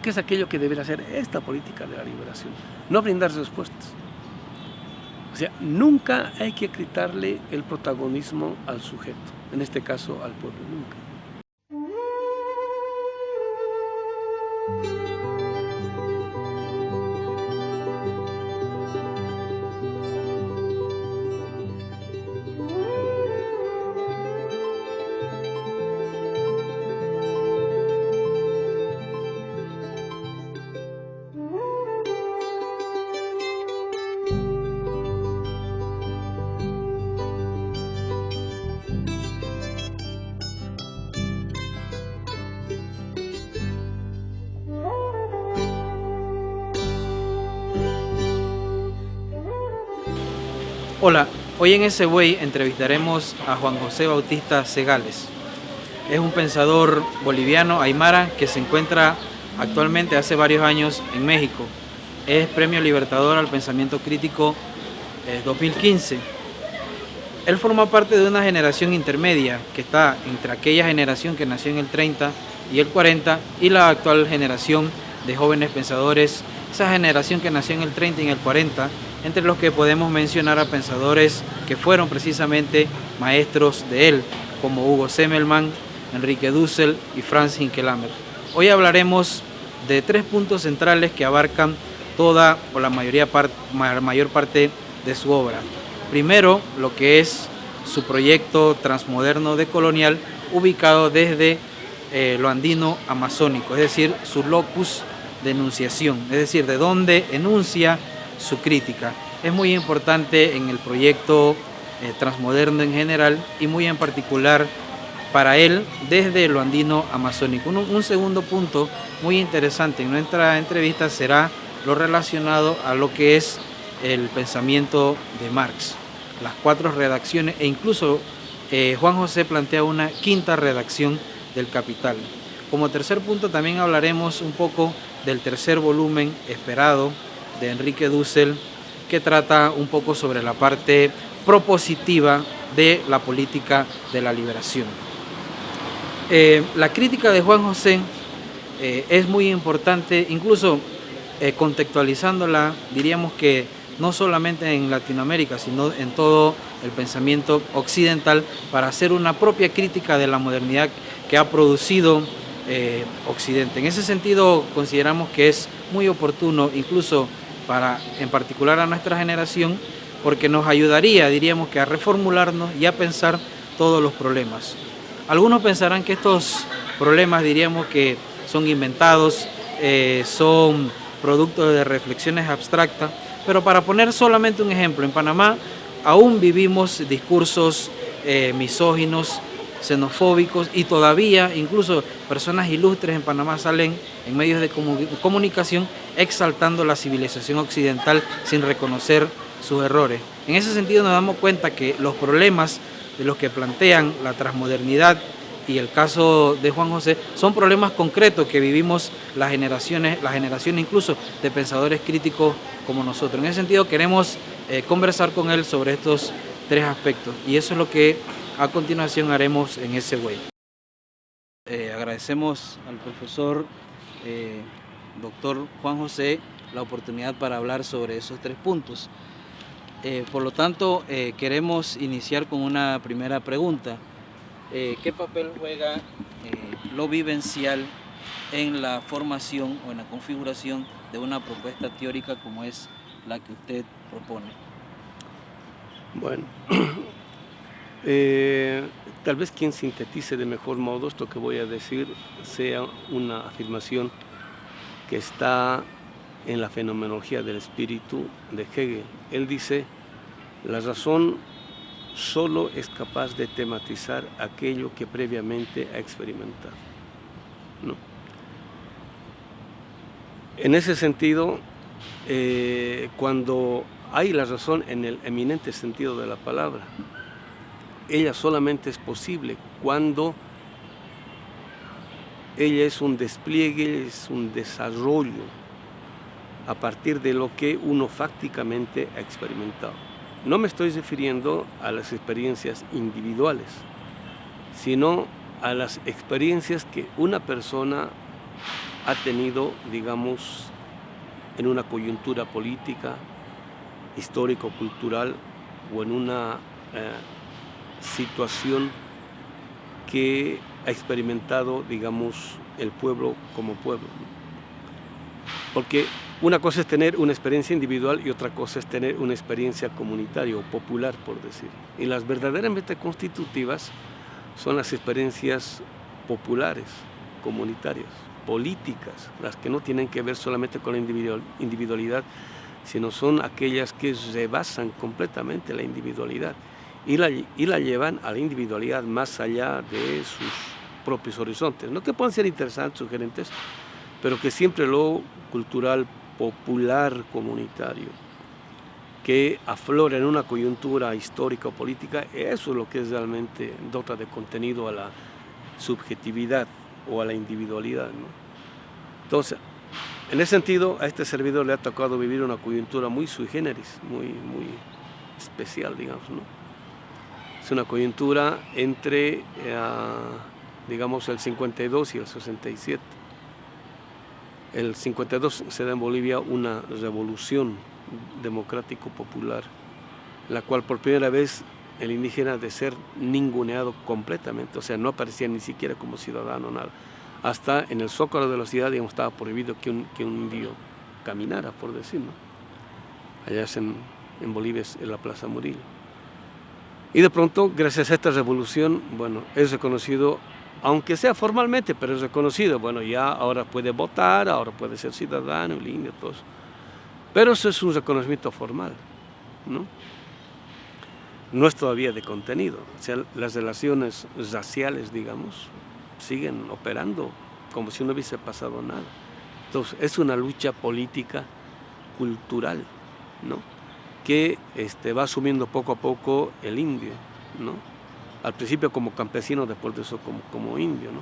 que es aquello que debería ser esta política de la liberación, no brindar respuestas. O sea, nunca hay que quitarle el protagonismo al sujeto, en este caso al pueblo, nunca. Hoy en ese Way entrevistaremos a Juan José Bautista Segales. Es un pensador boliviano, aymara, que se encuentra actualmente hace varios años en México. Es Premio Libertador al Pensamiento Crítico 2015. Eh, Él forma parte de una generación intermedia que está entre aquella generación que nació en el 30 y el 40 y la actual generación de jóvenes pensadores, esa generación que nació en el 30 y en el 40 entre los que podemos mencionar a pensadores que fueron precisamente maestros de él, como Hugo Semmelmann, Enrique Dussel y Franz Hinkelamer. Hoy hablaremos de tres puntos centrales que abarcan toda o la mayoría mayor parte de su obra. Primero, lo que es su proyecto transmoderno de colonial ubicado desde eh, lo andino amazónico, es decir, su locus de enunciación, es decir, de dónde enuncia su crítica. Es muy importante en el proyecto eh, transmoderno en general y muy en particular para él desde lo andino amazónico. Un, segundo punto muy interesante en nuestra entrevista será lo relacionado a lo que es el pensamiento de Marx, las cuatro redacciones e incluso eh, Juan José plantea una quinta redacción del Capital. Como tercer punto también hablaremos un poco del tercer volumen esperado de Enrique Dussel, que trata un poco sobre la parte propositiva de la política de la liberación. Eh, la crítica de Juan José eh, es muy importante, incluso eh, contextualizándola, diríamos que no solamente en Latinoamérica, sino en todo el pensamiento occidental, para hacer una propia crítica de la modernidad que ha producido Occidente. En ese sentido, consideramos que es muy oportuno, incluso para, en particular a nuestra generación, porque nos ayudaría, diríamos que a reformularnos y a pensar todos los problemas. Algunos pensarán que estos problemas, diríamos que son inventados, eh, son productos de reflexiones abstractas, pero para poner solamente un ejemplo, en Panamá aún vivimos discursos eh, misóginos, xenofóbicos y todavía incluso personas ilustres en Panamá salen en medios de comunicación exaltando la civilización occidental sin reconocer sus errores. En ese sentido nos damos cuenta que los problemas de los que plantean la transmodernidad y el caso de Juan José son problemas concretos que vivimos las generaciones, las generaciones incluso de pensadores críticos como nosotros. En ese sentido queremos eh, conversar con él sobre estos tres aspectos y eso es lo que a continuación haremos en ese way. Eh, agradecemos al profesor eh, doctor Juan José la oportunidad para hablar sobre esos tres puntos. Eh, por lo tanto, queremos iniciar con una primera pregunta. ¿Qué papel juega lo vivencial en la formación o en la configuración de una propuesta teórica como es la que usted propone? Bueno, Eh, tal vez quien sintetice de mejor modo esto que voy a decir sea una afirmación que está en la fenomenología del espíritu de Hegel. Él dice, la razón solo es capaz de tematizar aquello que previamente ha experimentado. En ese sentido, eh, cuando hay la razón en el eminente sentido de la palabra, ella solamente es posible cuando ella es un despliegue, es un desarrollo a partir de lo que uno fácticamente ha experimentado. No me estoy refiriendo a las experiencias individuales, sino a las experiencias que una persona ha tenido, digamos, en una coyuntura política, histórico-cultural o en una eh, situación que ha experimentado, digamos, el pueblo como pueblo. Porque una cosa es tener una experiencia individual y otra cosa es tener una experiencia comunitaria o popular, por decir. Y las verdaderamente constitutivas son las experiencias populares, comunitarias, políticas, las que no tienen que ver solamente con la individualidad, sino son aquellas que rebasan completamente la individualidad y la, y la llevan a la individualidad más allá de sus propios horizontes. No que puedan ser interesantes, sugerentes, pero que siempre lo cultural, popular, comunitario, que aflora en una coyuntura histórica o política, eso es lo que realmente dota de contenido a la subjetividad o a la individualidad. Entonces, en ese sentido, a este servidor le ha tocado vivir una coyuntura muy sui generis, muy, muy especial, digamos. ¿no? Es una coyuntura entre, eh, digamos, el 52 y el 67. El 52 se da en Bolivia una revolución democrático-popular, la cual por primera vez el indígena de ser ninguneado completamente, o sea, no aparecía ni siquiera como ciudadano, nada. Hasta en el zócalo de la ciudad, digamos, estaba prohibido que un, indio caminara, por decirlo. Allá en, Bolivia, en la Plaza Murillo. Y de pronto, gracias a esta revolución, bueno, es reconocido, aunque sea formalmente, pero es reconocido, bueno, ya ahora puede votar, ahora puede ser ciudadano, el indio, todo eso. Pero eso es un reconocimiento formal, ¿no? No es todavía de contenido, o sea, las relaciones raciales, digamos, siguen operando como si no hubiese pasado nada. Entonces, es una lucha política, cultural, ¿no? Que este, va asumiendo poco a poco el indio, ¿no? Al principio como campesino, después de eso como, como indio, ¿no?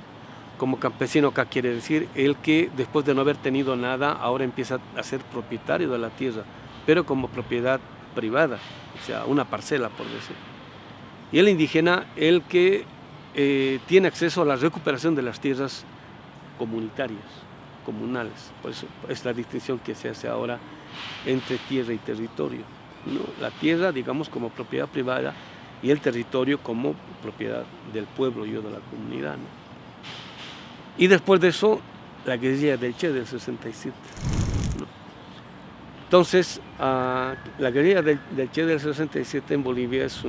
Como campesino acá quiere decir el que después de no haber tenido nada, ahora empieza a ser propietario de la tierra, pero como propiedad privada, o sea, una parcela, por decir. Y el indígena, el que eh, tiene acceso a la recuperación de las tierras comunitarias, comunales. Por eso es la distinción que se hace ahora entre tierra y territorio. La tierra, digamos, como propiedad privada y el territorio como propiedad del pueblo y de la comunidad. Y después de eso, la guerrilla del Che del 67. Entonces, ah, la guerrilla del, Che del 67 en Bolivia es,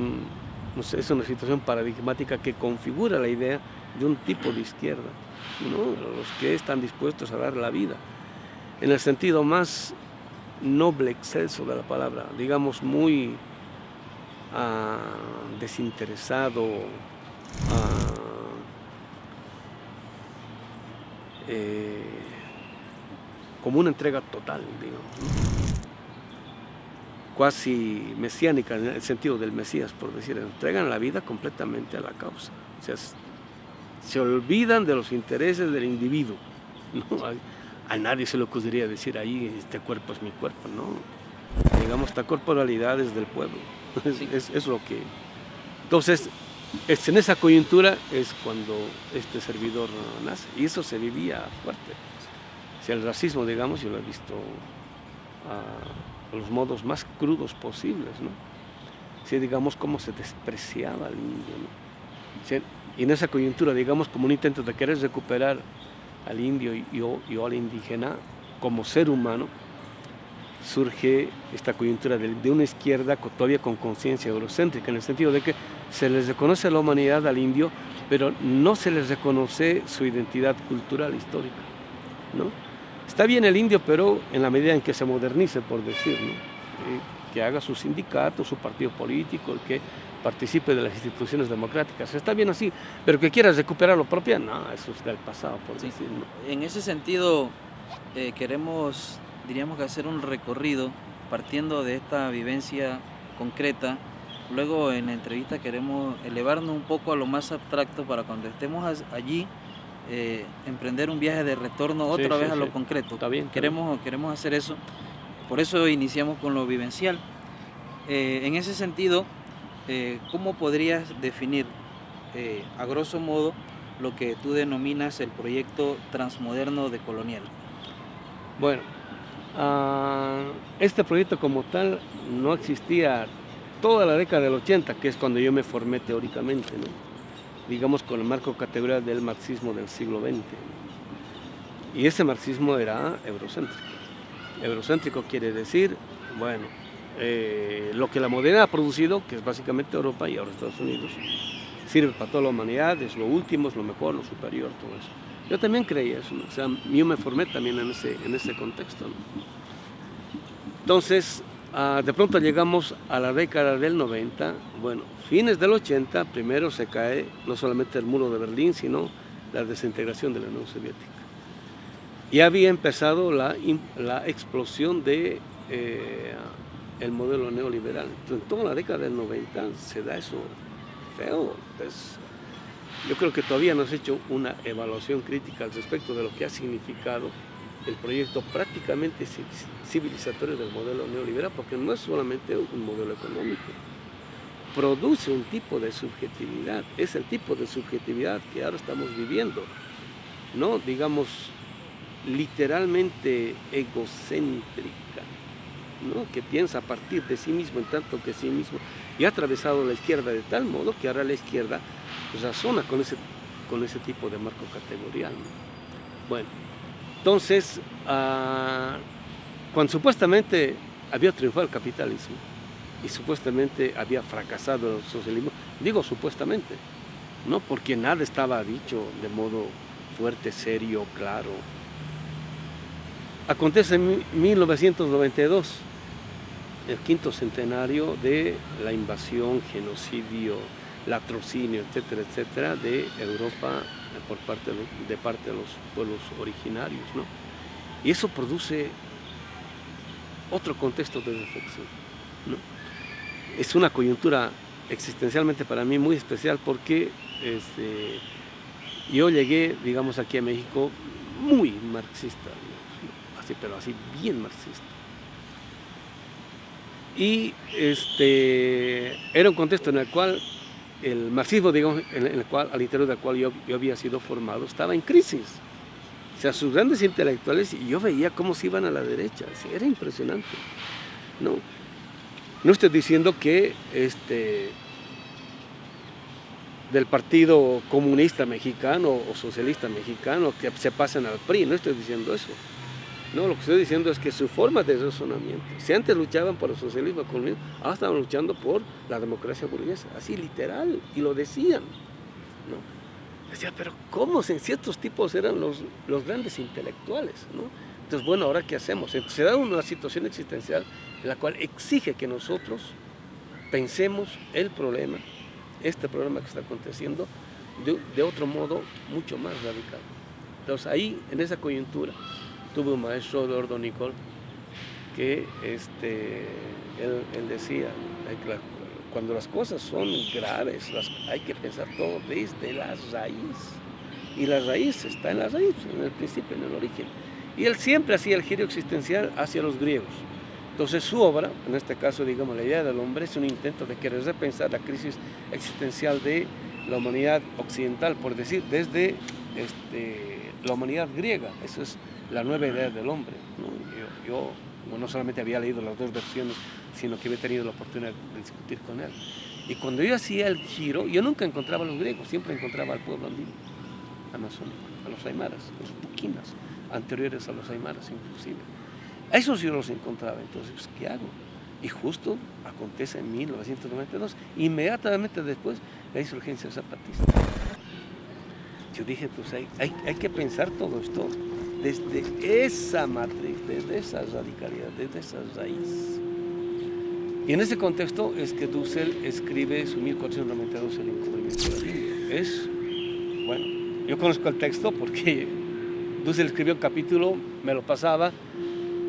es una situación paradigmática que configura la idea de un tipo de izquierda, los que están dispuestos a dar la vida, en el sentido más noble excelso de la palabra, digamos muy ah, desinteresado, ah, eh, como una entrega total, digamos, cuasi mesiánica en el sentido del Mesías, por decir, entregan la vida completamente a la causa, o sea, se olvidan de los intereses del individuo. a nadie se le ocurriría decir ahí, este cuerpo es mi cuerpo, no. Digamos, esta corporalidad es del pueblo, es, lo que... Entonces, en esa coyuntura es cuando este servidor nace, y eso se vivía fuerte. O sea, el racismo, digamos, yo lo he visto a los modos más crudos posibles, ¿no? O digamos, cómo se despreciaba al indio, ¿no? y en esa coyuntura, digamos, como un intento de querer recuperar al indio y, o, al indígena como ser humano, surge esta coyuntura de, una izquierda todavía con conciencia eurocéntrica, en el sentido de que se les reconoce la humanidad al indio, pero no se les reconoce su identidad cultural, histórica. ¿no? Está bien el indio, pero en la medida en que se modernice, por decir, eh, que haga su sindicato, su partido político, que participe de las instituciones democráticas. Está bien así, pero que quieras recuperar lo propio, no, eso es del pasado, por decirlo. En ese sentido, eh, queremos, diríamos que hacer un recorrido partiendo de esta vivencia concreta. Luego en la entrevista queremos elevarnos un poco a lo más abstracto para cuando estemos allí eh, emprender un viaje de retorno otra vez a lo concreto. Está bien, queremos, queremos hacer eso. Por eso iniciamos con lo vivencial. Eh, en ese sentido, eh, ¿cómo podrías definir eh, a grosso modo lo que tú denominas el proyecto transmoderno de Colonial? Bueno, uh, este proyecto como tal no existía toda la década del 80, que es cuando yo me formé teóricamente, digamos con el marco categorial del marxismo del siglo XX. Y ese marxismo era eurocéntrico. Eurocéntrico quiere decir, bueno, eh, lo que la modernidad ha producido, que es básicamente Europa y ahora Estados Unidos, sirve para toda la humanidad, es lo último, es lo mejor, lo superior, todo eso. Yo también creía eso, o sea, yo me formé también en ese, en ese contexto. Entonces, ah, de pronto llegamos a la década del 90, bueno, fines del 80, primero se cae no solamente el muro de Berlín, sino la desintegración de la Unión Soviética. Y había empezado la, la explosión de eh, el modelo neoliberal. Entonces, en toda la década del 90 se da eso feo. Pues, yo creo que todavía no se ha hecho una evaluación crítica al respecto de lo que ha significado el proyecto prácticamente civilizatorio del modelo neoliberal, porque no es solamente un modelo económico, produce un tipo de subjetividad, es el tipo de subjetividad que ahora estamos viviendo, no digamos literalmente egocéntrica, que piensa a partir de sí mismo en tanto que sí mismo, y ha atravesado la izquierda de tal modo que ahora la izquierda razona con ese, con ese tipo de marco categorial. Bueno, entonces, ah, cuando supuestamente había triunfado el capitalismo y supuestamente había fracasado el socialismo, digo supuestamente, no porque nada estaba dicho de modo fuerte, serio, claro, Acontece en 1992, el quinto centenario de la invasión, genocidio, latrocinio, etcétera, etcétera, de Europa por parte de, parte de los pueblos originarios. ¿no? Y eso produce otro contexto de reflexión. ¿no? Es una coyuntura existencialmente para mí muy especial porque este, yo llegué, digamos, aquí a México muy marxista pero así bien marxista. Y este, era un contexto en el cual el marxismo, digamos, en el cual, al interior del cual yo, había sido formado, estaba en crisis. O sea, sus grandes intelectuales, y yo veía cómo se iban a la derecha, era impresionante. No, no estoy diciendo que este, del Partido Comunista Mexicano o Socialista Mexicano que se pasen al PRI, no estoy diciendo eso. No, lo que estoy diciendo es que su forma de razonamiento, si antes luchaban por el socialismo comunismo, ahora estaban luchando por la democracia burguesa, así literal, y lo decían. ¿no? Decía, pero ¿cómo si ciertos tipos eran los, los grandes intelectuales? Entonces, bueno, ¿ahora qué hacemos? se da una situación existencial en la cual exige que nosotros pensemos el problema, este problema que está aconteciendo, de, de otro modo mucho más radical. Entonces, ahí, en esa coyuntura, tuve un maestro, Eduardo Nicol, que este, él, decía, cuando las cosas son graves, hay que pensar todo desde la raíz. Y la raíz está en la raíz, en el principio, en el origen. Y él siempre hacía el giro existencial hacia los griegos. Entonces su obra, en este caso digamos la idea del hombre, es un intento de querer repensar la crisis existencial de la humanidad occidental, por decir, desde este, la humanidad griega. Eso es la nueva idea del hombre. Yo, no solamente había leído las dos versiones, sino que había tenido la oportunidad de discutir con él. Y cuando yo hacía el giro, yo nunca encontraba a los griegos, siempre encontraba al pueblo andino, amazónico, a los aymaras, los puquinas, anteriores a los aymaras inclusive. A esos yo los encontraba, entonces, pues, ¿qué hago? Y justo acontece en 1992, inmediatamente después, la insurgencia zapatista. Yo dije, pues hay, hay que pensar todo esto desde esa matriz, desde esa radicalidad, desde esa raíz. Y en ese contexto es que Dussel escribe su 1492 El encubrimiento de la India. Es, bueno, yo conozco el texto porque Dussel escribió un capítulo, me lo pasaba,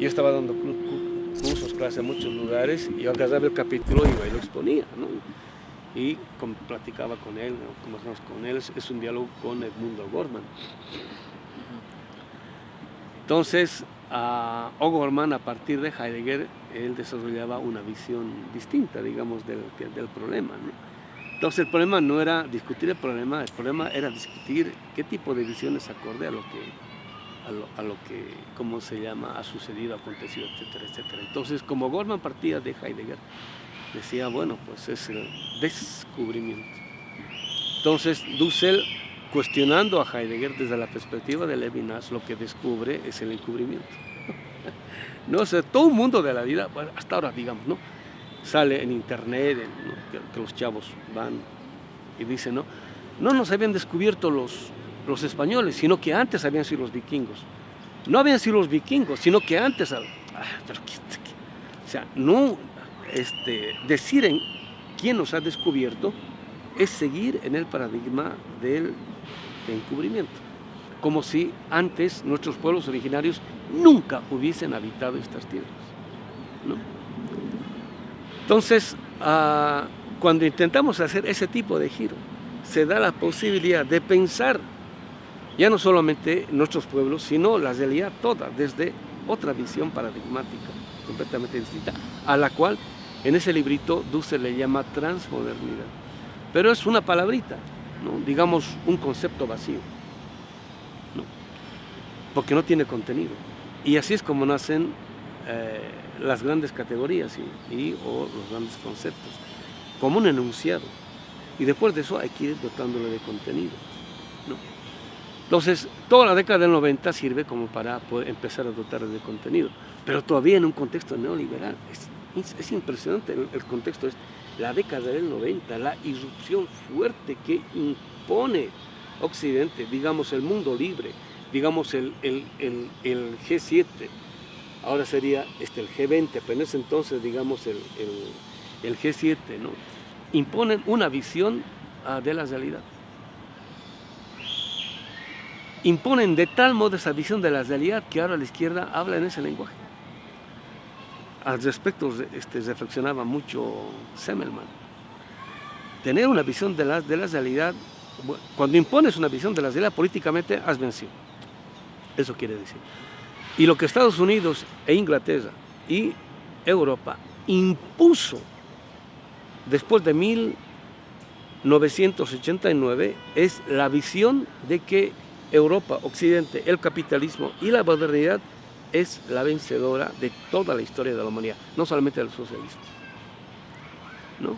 yo estaba dando cursos, clases en muchos lugares, y yo agarraba el capítulo y y lo exponía, ¿no? Y platicaba con él, ¿no? con él, es un diálogo con Edmundo Gorman. Entonces, a O'Gorman, a partir de Heidegger, él desarrollaba una visión distinta, digamos, del, del problema. Entonces el problema no era discutir el problema, el problema era discutir qué tipo de visiones acorde a lo que, a lo, que, ¿cómo se llama?, ha sucedido, acontecido, etcétera, etcétera. Entonces, como Goldman partía de Heidegger, decía, bueno, pues es el descubrimiento. Entonces, Dussel, cuestionando a Heidegger desde la perspectiva de Levinas, lo que descubre es el encubrimiento. no sé, todo un mundo de la vida, hasta ahora digamos, ¿no? Sale en internet, que, los chavos van y dicen, ¿no? No nos habían descubierto los, los españoles, sino que antes habían sido los vikingos. No habían sido los vikingos, sino que antes... Ah, o sea, no este, decir en quién nos ha descubierto es seguir en el paradigma del encubrimiento, como si antes nuestros pueblos originarios nunca hubiesen habitado estas tierras. Entonces, ah, cuando intentamos hacer ese tipo de giro, se da la posibilidad de pensar ya no solamente nuestros pueblos, sino la realidad toda, desde otra visión paradigmática, completamente distinta, a la cual en ese librito Dussel le llama transmodernidad. Pero es una palabrita, digamos un concepto vacío, porque no tiene contenido. Y así es como nacen eh, las grandes categorías y, o los grandes conceptos, como un enunciado. Y después de eso hay que ir dotándole de contenido. Entonces, toda la década del 90 sirve como para empezar a dotar de contenido, pero todavía en un contexto neoliberal. Es, es impresionante el, el contexto. Es la década del 90, la irrupción fuerte que impone Occidente, digamos el mundo libre, digamos el, el, el G7, ahora sería este, el G20, pero en ese entonces digamos el, G7, ¿no? imponen una visión uh, de la realidad imponen de tal modo esa visión de la realidad que ahora la izquierda habla en ese lenguaje. Al respecto este, reflexionaba mucho Semmelman. Tener una visión de la, de la realidad, cuando impones una visión de la realidad políticamente, has vencido. Eso quiere decir. Y lo que Estados Unidos e Inglaterra y Europa impuso después de 1989 es la visión de que Europa, Occidente, el capitalismo y la modernidad es la vencedora de toda la historia de la humanidad, no solamente del socialismo. ¿no?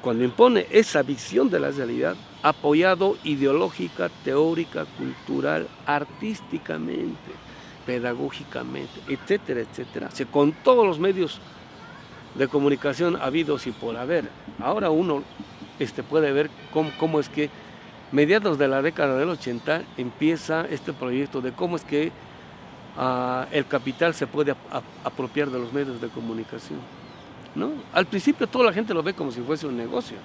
Cuando impone esa visión de la realidad, apoyado ideológica, teórica, cultural, artísticamente, pedagógicamente, etcétera, etcétera, con todos los medios de comunicación habidos y por haber. Ahora uno este, puede ver cómo, cómo es que mediados de la década del 80 empieza este proyecto de cómo es que el capital se puede apropiar de los medios de comunicación. ¿no? Al principio toda la gente lo ve como si fuese un negocio.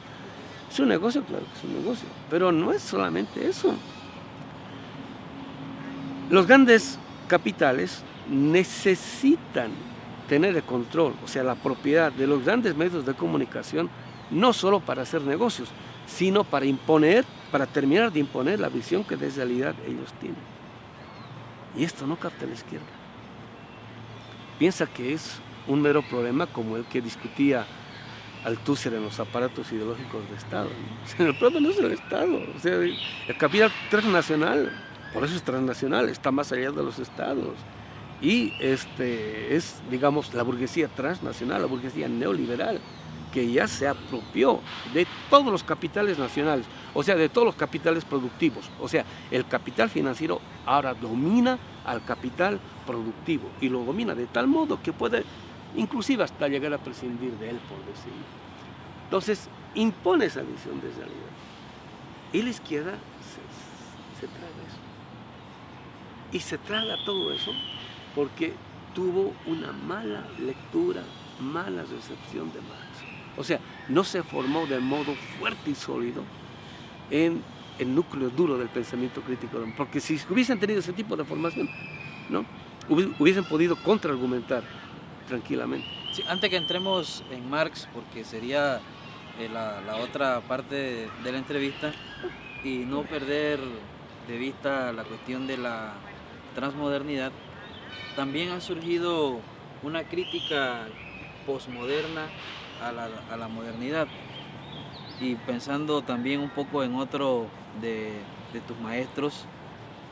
Es un negocio, claro que es un negocio, pero no es solamente eso. Los grandes capitales necesitan tener el control, o sea, la propiedad de los grandes medios de comunicación, no solo para hacer negocios, sino para imponer, para terminar de imponer la visión que de realidad ellos tienen. Y esto no capta la izquierda. Piensa que es un mero problema como el que discutía Althusser en los aparatos ideológicos de Estado. el problema no es el Estado, o sea, el capital transnacional, por eso es transnacional, está más allá de los Estados. Y este, es, digamos, la burguesía transnacional, la burguesía neoliberal, que ya se apropió de todos los capitales nacionales, o sea, de todos los capitales productivos. O sea, el capital financiero ahora domina al capital productivo y lo domina de tal modo que puede inclusive hasta llegar a prescindir de él, por decir. Entonces, impone esa visión de realidad. Y la izquierda se, traga eso. Y se traga todo eso porque tuvo una mala lectura, mala recepción de Marx. O sea, no se formó de modo fuerte y sólido en el núcleo duro del pensamiento crítico, porque si hubiesen tenido ese tipo de formación, ¿no? hubiesen podido contraargumentar tranquilamente. antes que entremos en Marx, porque sería eh, la, la, otra parte de la entrevista, y no perder de vista la cuestión de la transmodernidad, también ha surgido una crítica posmoderna a la, modernidad. y pensando también un poco en otro de, tus maestros,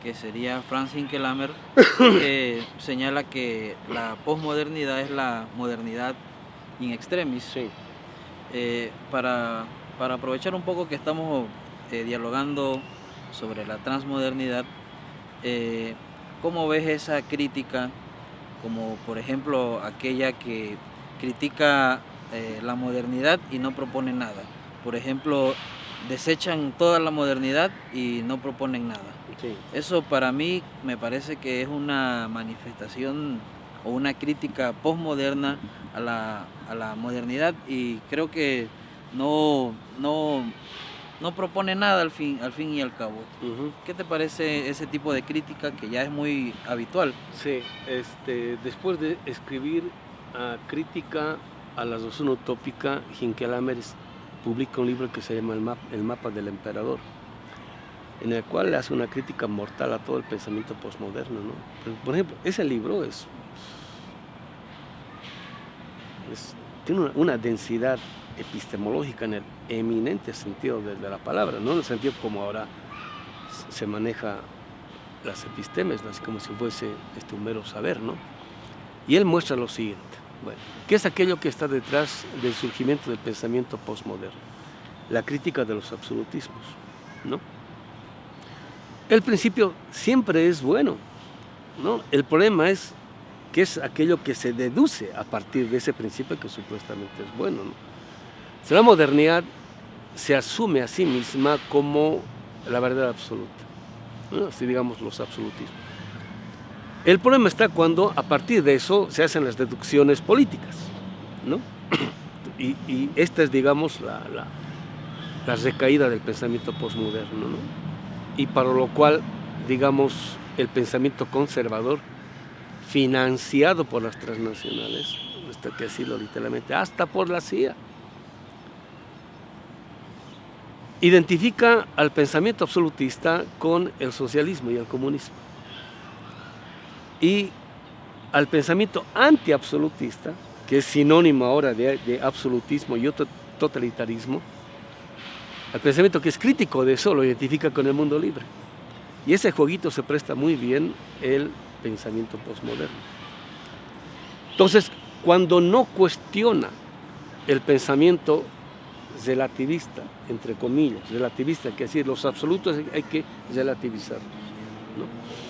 que sería Franz Hinkelamer, que señala que la posmodernidad es la modernidad in extremis. Eh, para, aprovechar un poco que estamos eh, dialogando sobre la transmodernidad, eh, ¿cómo ves esa crítica, como por ejemplo aquella que critica la modernidad y no propone nada? Por ejemplo, desechan toda la modernidad y no proponen nada. Eso para mí me parece que es una manifestación o una crítica postmoderna a la, a la modernidad y creo que no, no, no propone nada al fin, al fin y al cabo. ¿Qué te parece ese tipo de crítica que ya es muy habitual? Sí, este, después de escribir a crítica a la razón utópica, Hinkelamer publica un libro que se llama El, mapa, del emperador, en el cual le hace una crítica mortal a todo el pensamiento postmoderno. Por ejemplo, ese libro es, tiene una, densidad epistemológica en el eminente sentido de, la palabra, no en el sentido como ahora se maneja las epistemes, así como si fuese este, mero saber, ¿no? Y él muestra lo siguiente. Bueno, ¿qué es aquello que está detrás del surgimiento del pensamiento postmoderno? La crítica de los absolutismos, ¿no? El principio siempre es bueno, ¿no? El problema es que es aquello que se deduce a partir de ese principio que supuestamente es bueno, ¿no? la modernidad se asume a sí misma como la verdad absoluta, ¿no? así digamos los absolutismos. El problema está cuando a partir de eso se hacen las deducciones políticas, ¿no? Y, esta es, digamos, la, la, recaída del pensamiento postmoderno, ¿no? Y para lo cual, digamos, el pensamiento conservador, financiado por las transnacionales, hasta que literalmente, hasta por la CIA, identifica al pensamiento absolutista con el socialismo y el comunismo y al pensamiento antiabsolutista, que es sinónimo ahora de, absolutismo y otro totalitarismo, al pensamiento que es crítico de eso lo identifica con el mundo libre. Y ese jueguito se presta muy bien el pensamiento postmoderno. Entonces, cuando no cuestiona el pensamiento relativista, entre comillas, relativista, que decir, los absolutos hay que relativizarlos. ¿no?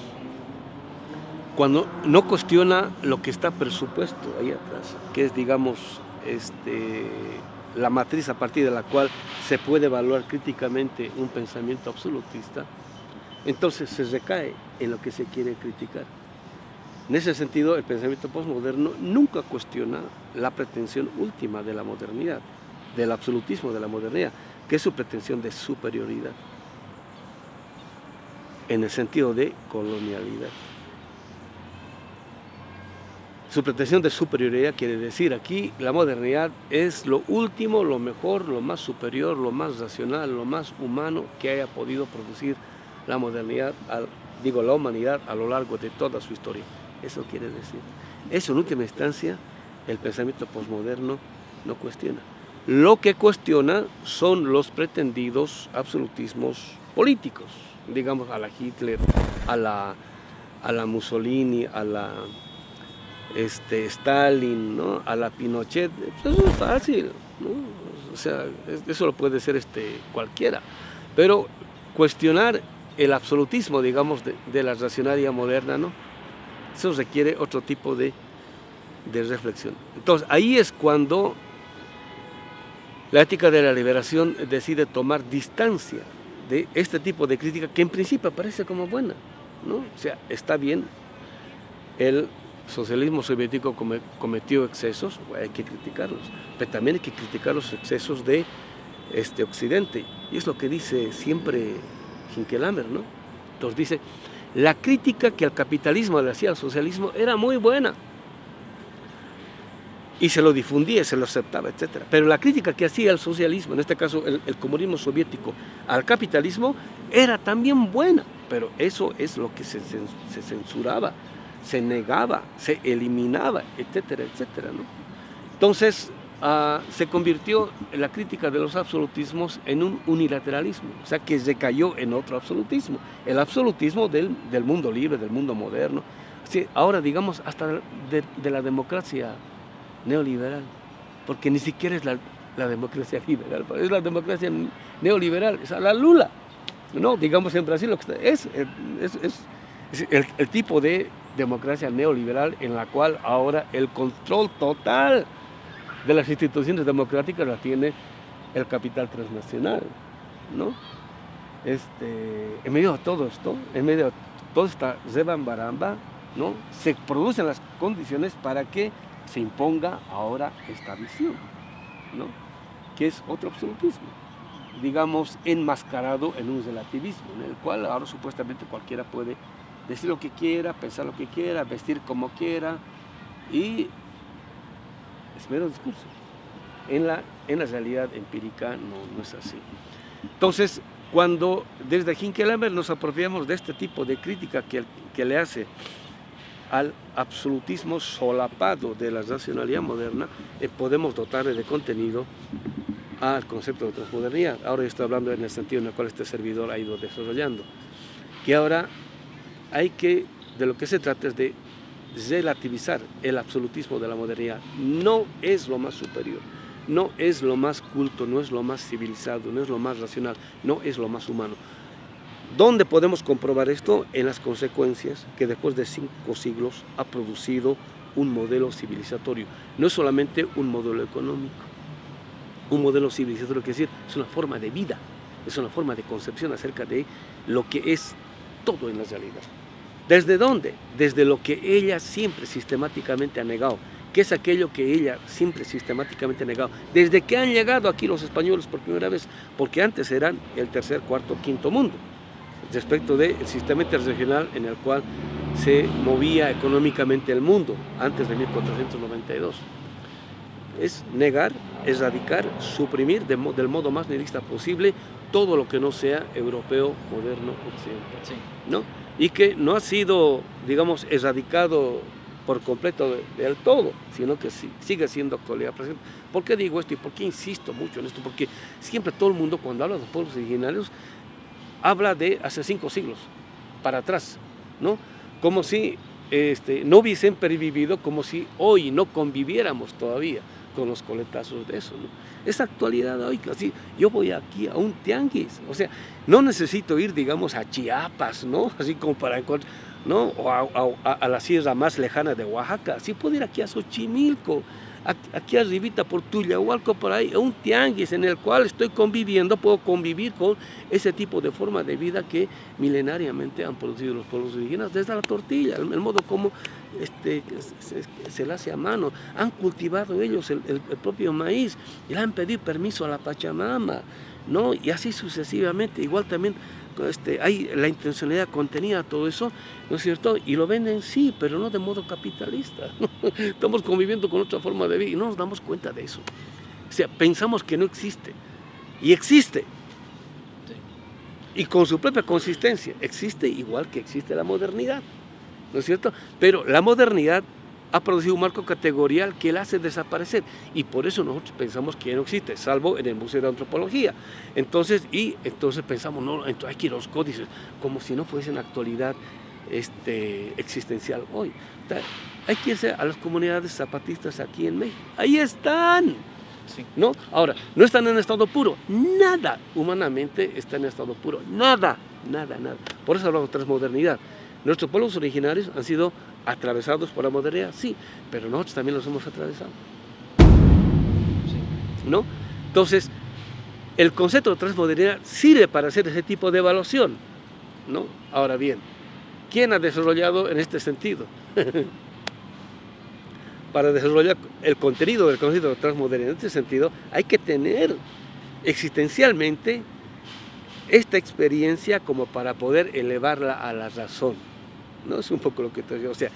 Cuando no cuestiona lo que está presupuesto ahí atrás, que es, digamos, este, la matriz a partir de la cual se puede evaluar críticamente un pensamiento absolutista, entonces se recae en lo que se quiere criticar. En ese sentido, el pensamiento postmoderno nunca cuestiona la pretensión última de la modernidad, del absolutismo de la modernidad, que es su pretensión de superioridad, en el sentido de colonialidad. Su pretensión de superioridad quiere decir aquí la modernidad es lo último, lo mejor, lo más superior, lo más racional, lo más humano que haya podido producir la modernidad, digo la humanidad a lo largo de toda su historia. Eso quiere decir. Eso en última instancia el pensamiento posmoderno no cuestiona. Lo que cuestiona son los pretendidos absolutismos políticos, digamos a la Hitler, a la, a la Mussolini, a la este, Stalin, ¿no? a la Pinochet, pues eso es fácil, o sea, eso lo puede ser este, cualquiera, pero cuestionar el absolutismo, digamos, de, la racionalidad moderna, ¿no? eso requiere otro tipo de, de reflexión. Entonces, ahí es cuando la ética de la liberación decide tomar distancia de este tipo de crítica que en principio parece como buena, ¿no? O sea, está bien el socialismo soviético cometió excesos, hay que criticarlos, pero también hay que criticar los excesos de este Occidente. Y es lo que dice siempre Hinkelamer, ¿no? Entonces dice, la crítica que al capitalismo le hacía al socialismo era muy buena. Y se lo difundía, se lo aceptaba, etc. Pero la crítica que hacía al socialismo, en este caso el, comunismo soviético, al capitalismo, era también buena. Pero eso es lo que se censuraba se negaba, se eliminaba, etcétera, etcétera. ¿no? Entonces, ah, se convirtió la crítica de los absolutismos en un unilateralismo, o sea que se cayó en otro absolutismo, el absolutismo del, del mundo libre, del mundo moderno, sí, ahora digamos hasta de, la democracia neoliberal, porque ni siquiera es la, democracia liberal, es la democracia neoliberal, es a la Lula, ¿no? Digamos en Brasil lo que es, es, el tipo de democracia neoliberal en la cual ahora el control total de las instituciones democráticas la tiene el capital transnacional, ¿no? Este, en medio de todo esto, en medio de toda esta ¿no? Se producen las condiciones para que se imponga ahora esta visión, ¿no? Que es otro absolutismo, digamos, enmascarado en un relativismo, en el cual ahora supuestamente cualquiera puede decir lo que quiera, pensar lo que quiera, vestir como quiera y es mero discurso. En la, en la realidad empírica no, no es así. Entonces, cuando desde Hinkelhammer nos apropiamos de este tipo de crítica que, que le hace al absolutismo solapado de la racionalidad moderna, eh, podemos dotarle de contenido al concepto de transmodernidad. Ahora estoy hablando en el sentido en el cual este servidor ha ido desarrollando. Que ahora hay que, de lo que se trata es de relativizar el absolutismo de la modernidad. No es lo más superior, no es lo más culto, no es lo más civilizado, no es lo más racional, no es lo más humano. ¿Dónde podemos comprobar esto? En las consecuencias que después de cinco siglos ha producido un modelo civilizatorio. No es solamente un modelo económico, un modelo civilizatorio, que decir, es una forma de vida, es una forma de concepción acerca de lo que es todo en la realidad. ¿Desde dónde? Desde lo que ella siempre sistemáticamente ha negado, que es aquello que ella siempre sistemáticamente ha negado. Desde que han llegado aquí los españoles por primera vez, porque antes eran el tercer, cuarto, quinto mundo, respecto del sistema interregional en el cual se movía económicamente el mundo antes de 1492. Es negar, erradicar, suprimir de, del modo más nihilista posible todo lo que no sea europeo, moderno, occidental. Sí. ¿no? Y que no ha sido, digamos, erradicado por completo del todo, sino que sigue siendo actualidad presente. ¿Por qué digo esto y por qué insisto mucho en esto? Porque siempre todo el mundo cuando habla de los pueblos originarios habla de hace cinco siglos, para atrás, ¿no? Como si este, no hubiesen pervivido, como si hoy no conviviéramos todavía con los coletazos de eso. ¿no? Es actualidad hoy, así, yo voy aquí a un tianguis, o sea, no necesito ir, digamos, a Chiapas, ¿no? Así como para encontrar, ¿no? O a, a, a, la sierra más lejana de Oaxaca, sí puedo ir aquí a Xochimilco, aquí arribita por Tuyahualco, por ahí, un tianguis en el cual estoy conviviendo, puedo convivir con ese tipo de forma de vida que milenariamente han producido los pueblos indígenas, desde la tortilla, el, modo como este, se, se, la hace a mano, han cultivado ellos el, el, el propio maíz y le han pedido permiso a la Pachamama, ¿no? y así sucesivamente, igual también este, hay la intencionalidad contenida, todo eso, ¿no es cierto? Y lo venden, sí, pero no de modo capitalista. Estamos conviviendo con otra forma de vida y no nos damos cuenta de eso. O sea, pensamos que no existe. Y existe. Y con su propia consistencia. Existe igual que existe la modernidad. ¿No es cierto? Pero la modernidad ha producido un marco categorial que la hace desaparecer y por eso nosotros pensamos que no existe, salvo en el Museo de Antropología. Entonces, y entonces pensamos, no, entonces hay que ir a los códices, como si no fuesen actualidad este, existencial hoy. Hay que irse a las comunidades zapatistas aquí en México. Ahí están. Sí. ¿No? Ahora, no están en estado puro. Nada humanamente está en estado puro. Nada, nada, nada. Por eso hablamos de transmodernidad. Nuestros pueblos originarios han sido atravesados por la modernidad, sí, pero nosotros también los hemos atravesado. Sí. ¿No? Entonces, el concepto de transmodernidad sirve para hacer ese tipo de evaluación. ¿no? Ahora bien, ¿quién ha desarrollado en este sentido? para desarrollar el contenido del concepto de transmodernidad en este sentido, hay que tener existencialmente esta experiencia como para poder elevarla a la razón. ¿No? Es un poco lo que te digo, o sea,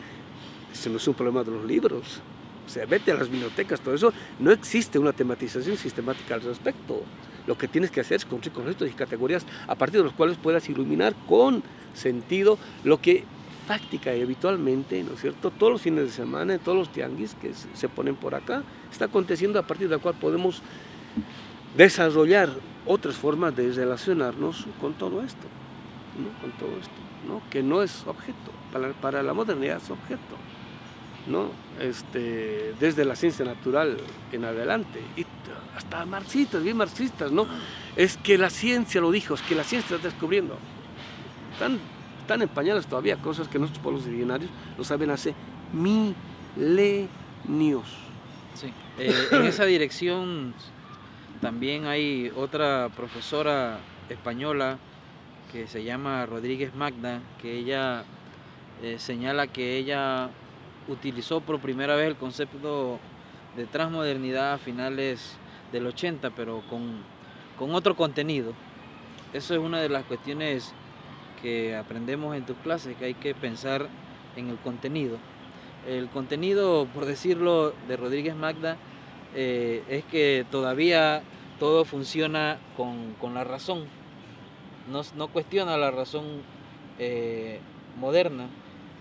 eso no es un problema de los libros. O sea, vete a las bibliotecas, todo eso, no existe una tematización sistemática al respecto. Lo que tienes que hacer es construir conceptos y categorías a partir de los cuales puedas iluminar con sentido lo que práctica y habitualmente, ¿no es cierto? Todos los fines de semana, todos los tianguis que se ponen por acá, está aconteciendo a partir de la cual podemos desarrollar otras formas de relacionarnos con todo esto, ¿no? Con todo esto, ¿no? Que no es objeto, para, la modernidad es objeto. ¿no? Este, desde la ciencia natural en adelante, y hasta marxistas, bien marxistas, ¿no? Es que la ciencia lo dijo, es que la ciencia está descubriendo. Están, están empañadas todavía cosas que nuestros pueblos originarios lo saben hace milenios. Sí. Eh, en esa dirección también hay otra profesora española que se llama Rodríguez Magda, que ella eh, señala que ella utilizó por primera vez el concepto de transmodernidad a finales del 80, pero con, con otro contenido. Eso es una de las cuestiones que aprendemos en tus clases, que hay que pensar en el contenido. El contenido, por decirlo, de Rodríguez Magda, eh, es que todavía todo funciona con, la razón, no, cuestiona la razón eh, moderna,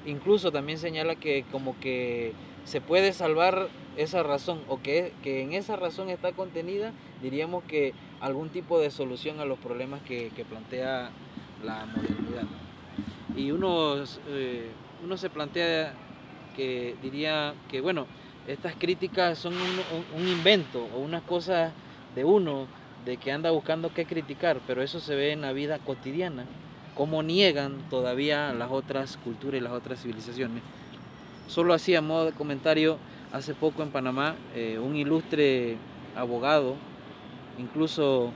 incluso también señala que como que se puede salvar esa razón o que, que en esa razón está contenida, diríamos que algún tipo de solución a los problemas que, plantea la modernidad. Y uno, eh, uno se plantea que diría que, bueno, estas críticas son un, un, invento o unas cosas de uno, de que anda buscando qué criticar, pero eso se ve en la vida cotidiana cómo niegan todavía las otras culturas y las otras civilizaciones. Solo hacía modo de comentario, hace poco en Panamá, eh, un ilustre abogado, incluso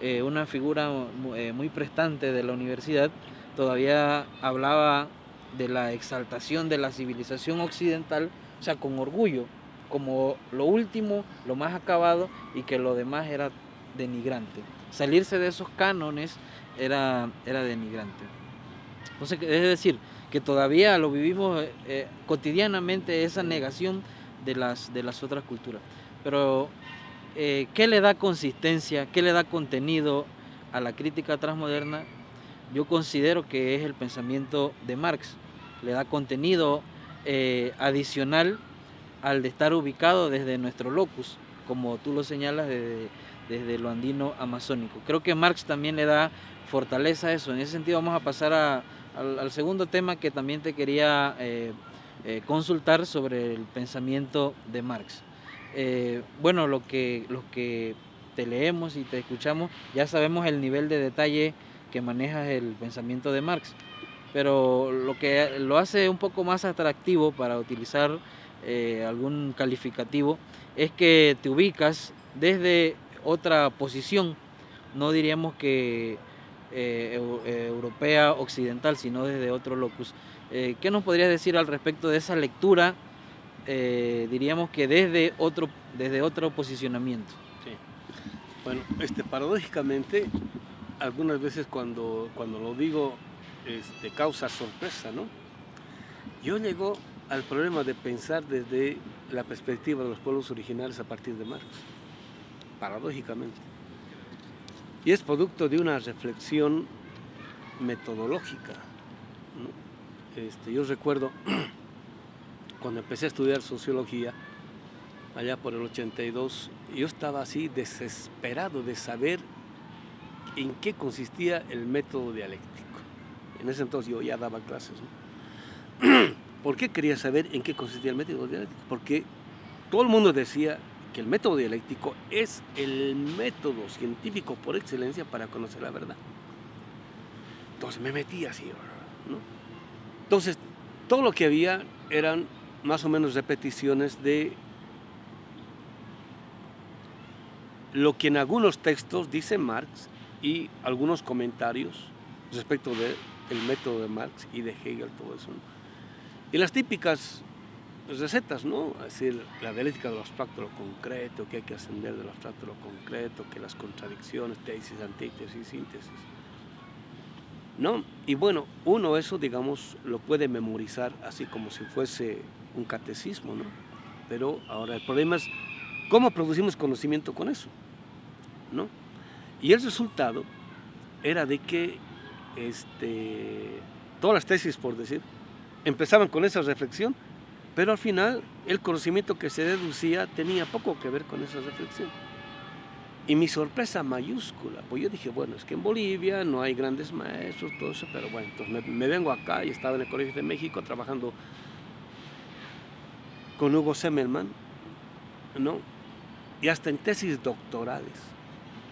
eh, una figura eh, muy prestante de la universidad, todavía hablaba de la exaltación de la civilización occidental, o sea, con orgullo, como lo último, lo más acabado y que lo demás era denigrante. Salirse de esos cánones era, era denigrante. Entonces, es decir, que todavía lo vivimos eh, eh, cotidianamente esa negación de las, de las otras culturas. Pero, eh, ¿qué le da consistencia, qué le da contenido a la crítica transmoderna? Yo considero que es el pensamiento de Marx. Le da contenido adicional al de estar ubicado desde nuestro locus, como tú lo señalas, desde, desde lo andino amazónico. Creo que Marx también le da fortaleza eso. En ese sentido vamos a pasar al, segundo tema que también te quería eh, eh, consultar sobre el pensamiento de Marx. Eh, bueno, lo que, los que te leemos y te escuchamos ya sabemos el nivel de detalle que manejas el pensamiento de Marx, pero lo que lo hace un poco más atractivo para utilizar algún calificativo es que te ubicas desde otra posición, no diríamos que eh, eh, europea occidental, sino desde otro locus. Eh, ¿Qué nos podrías decir al respecto de esa lectura, diríamos que desde otro, desde otro posicionamiento? Bueno, este, paradójicamente, algunas veces cuando, cuando lo digo, este, causa sorpresa, ¿no? Yo llego al problema de pensar desde la perspectiva de los pueblos originales a partir de Marx, paradójicamente. Y es producto de una reflexión metodológica. Este, yo recuerdo cuando empecé a estudiar sociología, allá por el 82, yo estaba así desesperado de saber en qué consistía el método dialéctico. En ese entonces yo ya daba clases. ¿Por qué quería saber en qué consistía el método dialéctico? Porque todo el mundo decía que el método dialéctico es el método científico por excelencia para conocer la verdad. Entonces me metí así, ¿no? Entonces, todo lo que había eran más o menos repeticiones de lo que en algunos textos dice Marx y algunos comentarios respecto del método de Marx y de Hegel, todo eso. Y las típicas recetas, ¿no? Es decir, la dialéctica del abstracto lo concreto, que hay que ascender del abstracto lo concreto, que las contradicciones, tesis, antítesis, síntesis. ¿No? Y bueno, uno eso, digamos, lo puede memorizar así como si fuese un catecismo, ¿no? Pero ahora el problema es cómo producimos conocimiento con eso, ¿no? Y el resultado era de que este, todas las tesis, por decir, empezaban con esa reflexión, pero al final el conocimiento que se deducía tenía poco que ver con esa reflexión. Y mi sorpresa mayúscula, pues yo dije, bueno, es que en Bolivia no hay grandes maestros, todo eso, pero bueno, entonces me, vengo acá y estaba en el Colegio de México trabajando con Hugo Semmelman, ¿no? Y hasta en tesis doctorales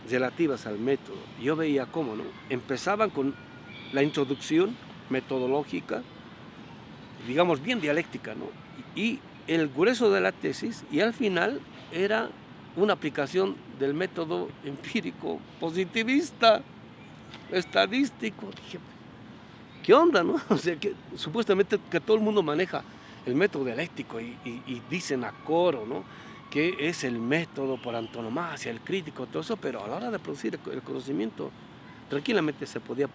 relativas al método. Yo veía cómo, ¿no? Empezaban con la introducción metodológica, digamos bien dialéctica, ¿no? Y el grueso de la tesis, y al final era una aplicación del método empírico positivista, estadístico. Dije, ¿qué onda, no? O sea, que supuestamente que todo el mundo maneja el método dialéctico y, dicen a coro, ¿no? Que es el método por antonomasia, el crítico, todo eso, pero a la hora de producir el conocimiento, tranquilamente se podía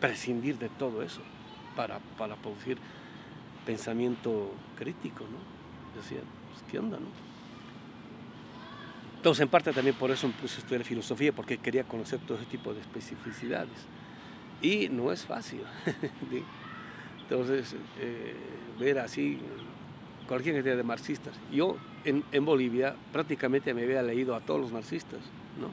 prescindir de todo eso para, para producir pensamiento crítico, ¿no? Decía, pues, ¿qué onda, no? Entonces, en parte también por eso puse a estudiar filosofía, porque quería conocer todo ese tipo de especificidades. Y no es fácil. Entonces, eh, ver así cualquier cantidad de marxistas. Yo en, en, Bolivia prácticamente me había leído a todos los marxistas, ¿no?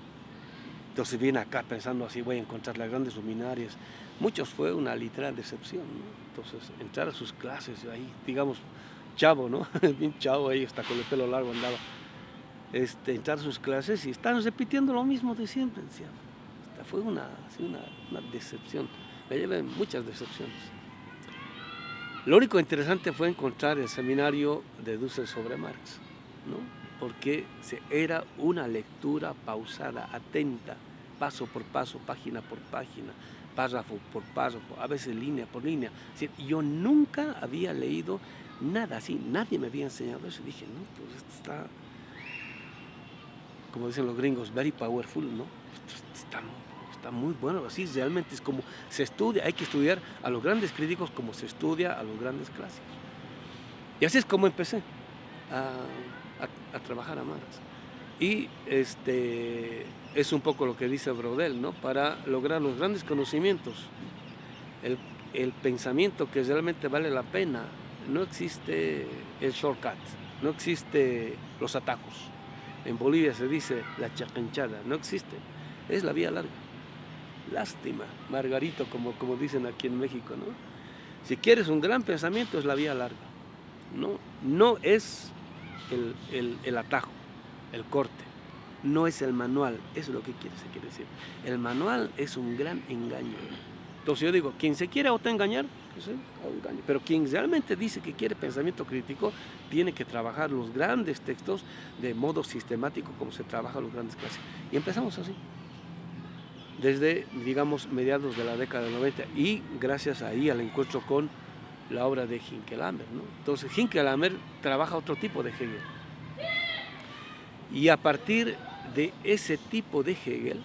Entonces vine acá pensando así, voy a encontrar las grandes luminarias. Muchos fue una literal decepción, ¿no? Entonces, entrar a sus clases, ahí, digamos, chavo, ¿no? Bien chavo ahí, hasta con el pelo largo andaba este, entrar a sus clases y están repitiendo lo mismo de siempre. Decía. fue una, una, decepción. Me llevé muchas decepciones. Lo único interesante fue encontrar el seminario de Dussel sobre Marx, ¿no? porque era una lectura pausada, atenta, paso por paso, página por página, párrafo por párrafo, a veces línea por línea. yo nunca había leído nada así, nadie me había enseñado eso. Dije, no, pues esto está como dicen los gringos, very powerful, ¿no? Está, muy bueno, así realmente es como se estudia, hay que estudiar a los grandes críticos como se estudia a los grandes clásicos. Y así es como empecé a, trabajar a Marx. Y este, es un poco lo que dice Brodel, ¿no? Para lograr los grandes conocimientos, el, el pensamiento que realmente vale la pena, no existe el shortcut, no existe los atajos en Bolivia se dice la chacanchada, no existe, es la vía larga. Lástima, Margarito, como, como dicen aquí en México, ¿no? Si quieres un gran pensamiento es la vía larga, no, no es el, el, atajo, el corte, no es el manual, eso es lo que quiere, se quiere decir. El manual es un gran engaño. Entonces yo digo, quien se quiere autoengañar, pero quien realmente dice que quiere pensamiento crítico, tiene que trabajar los grandes textos de modo sistemático como se trabaja los grandes clásicos. Y empezamos así, desde, digamos, mediados de la década del 90 y gracias ahí al encuentro con la obra de Hinkelhammer. ¿no? Entonces Hinkelhammer trabaja otro tipo de Hegel. Y a partir de ese tipo de Hegel,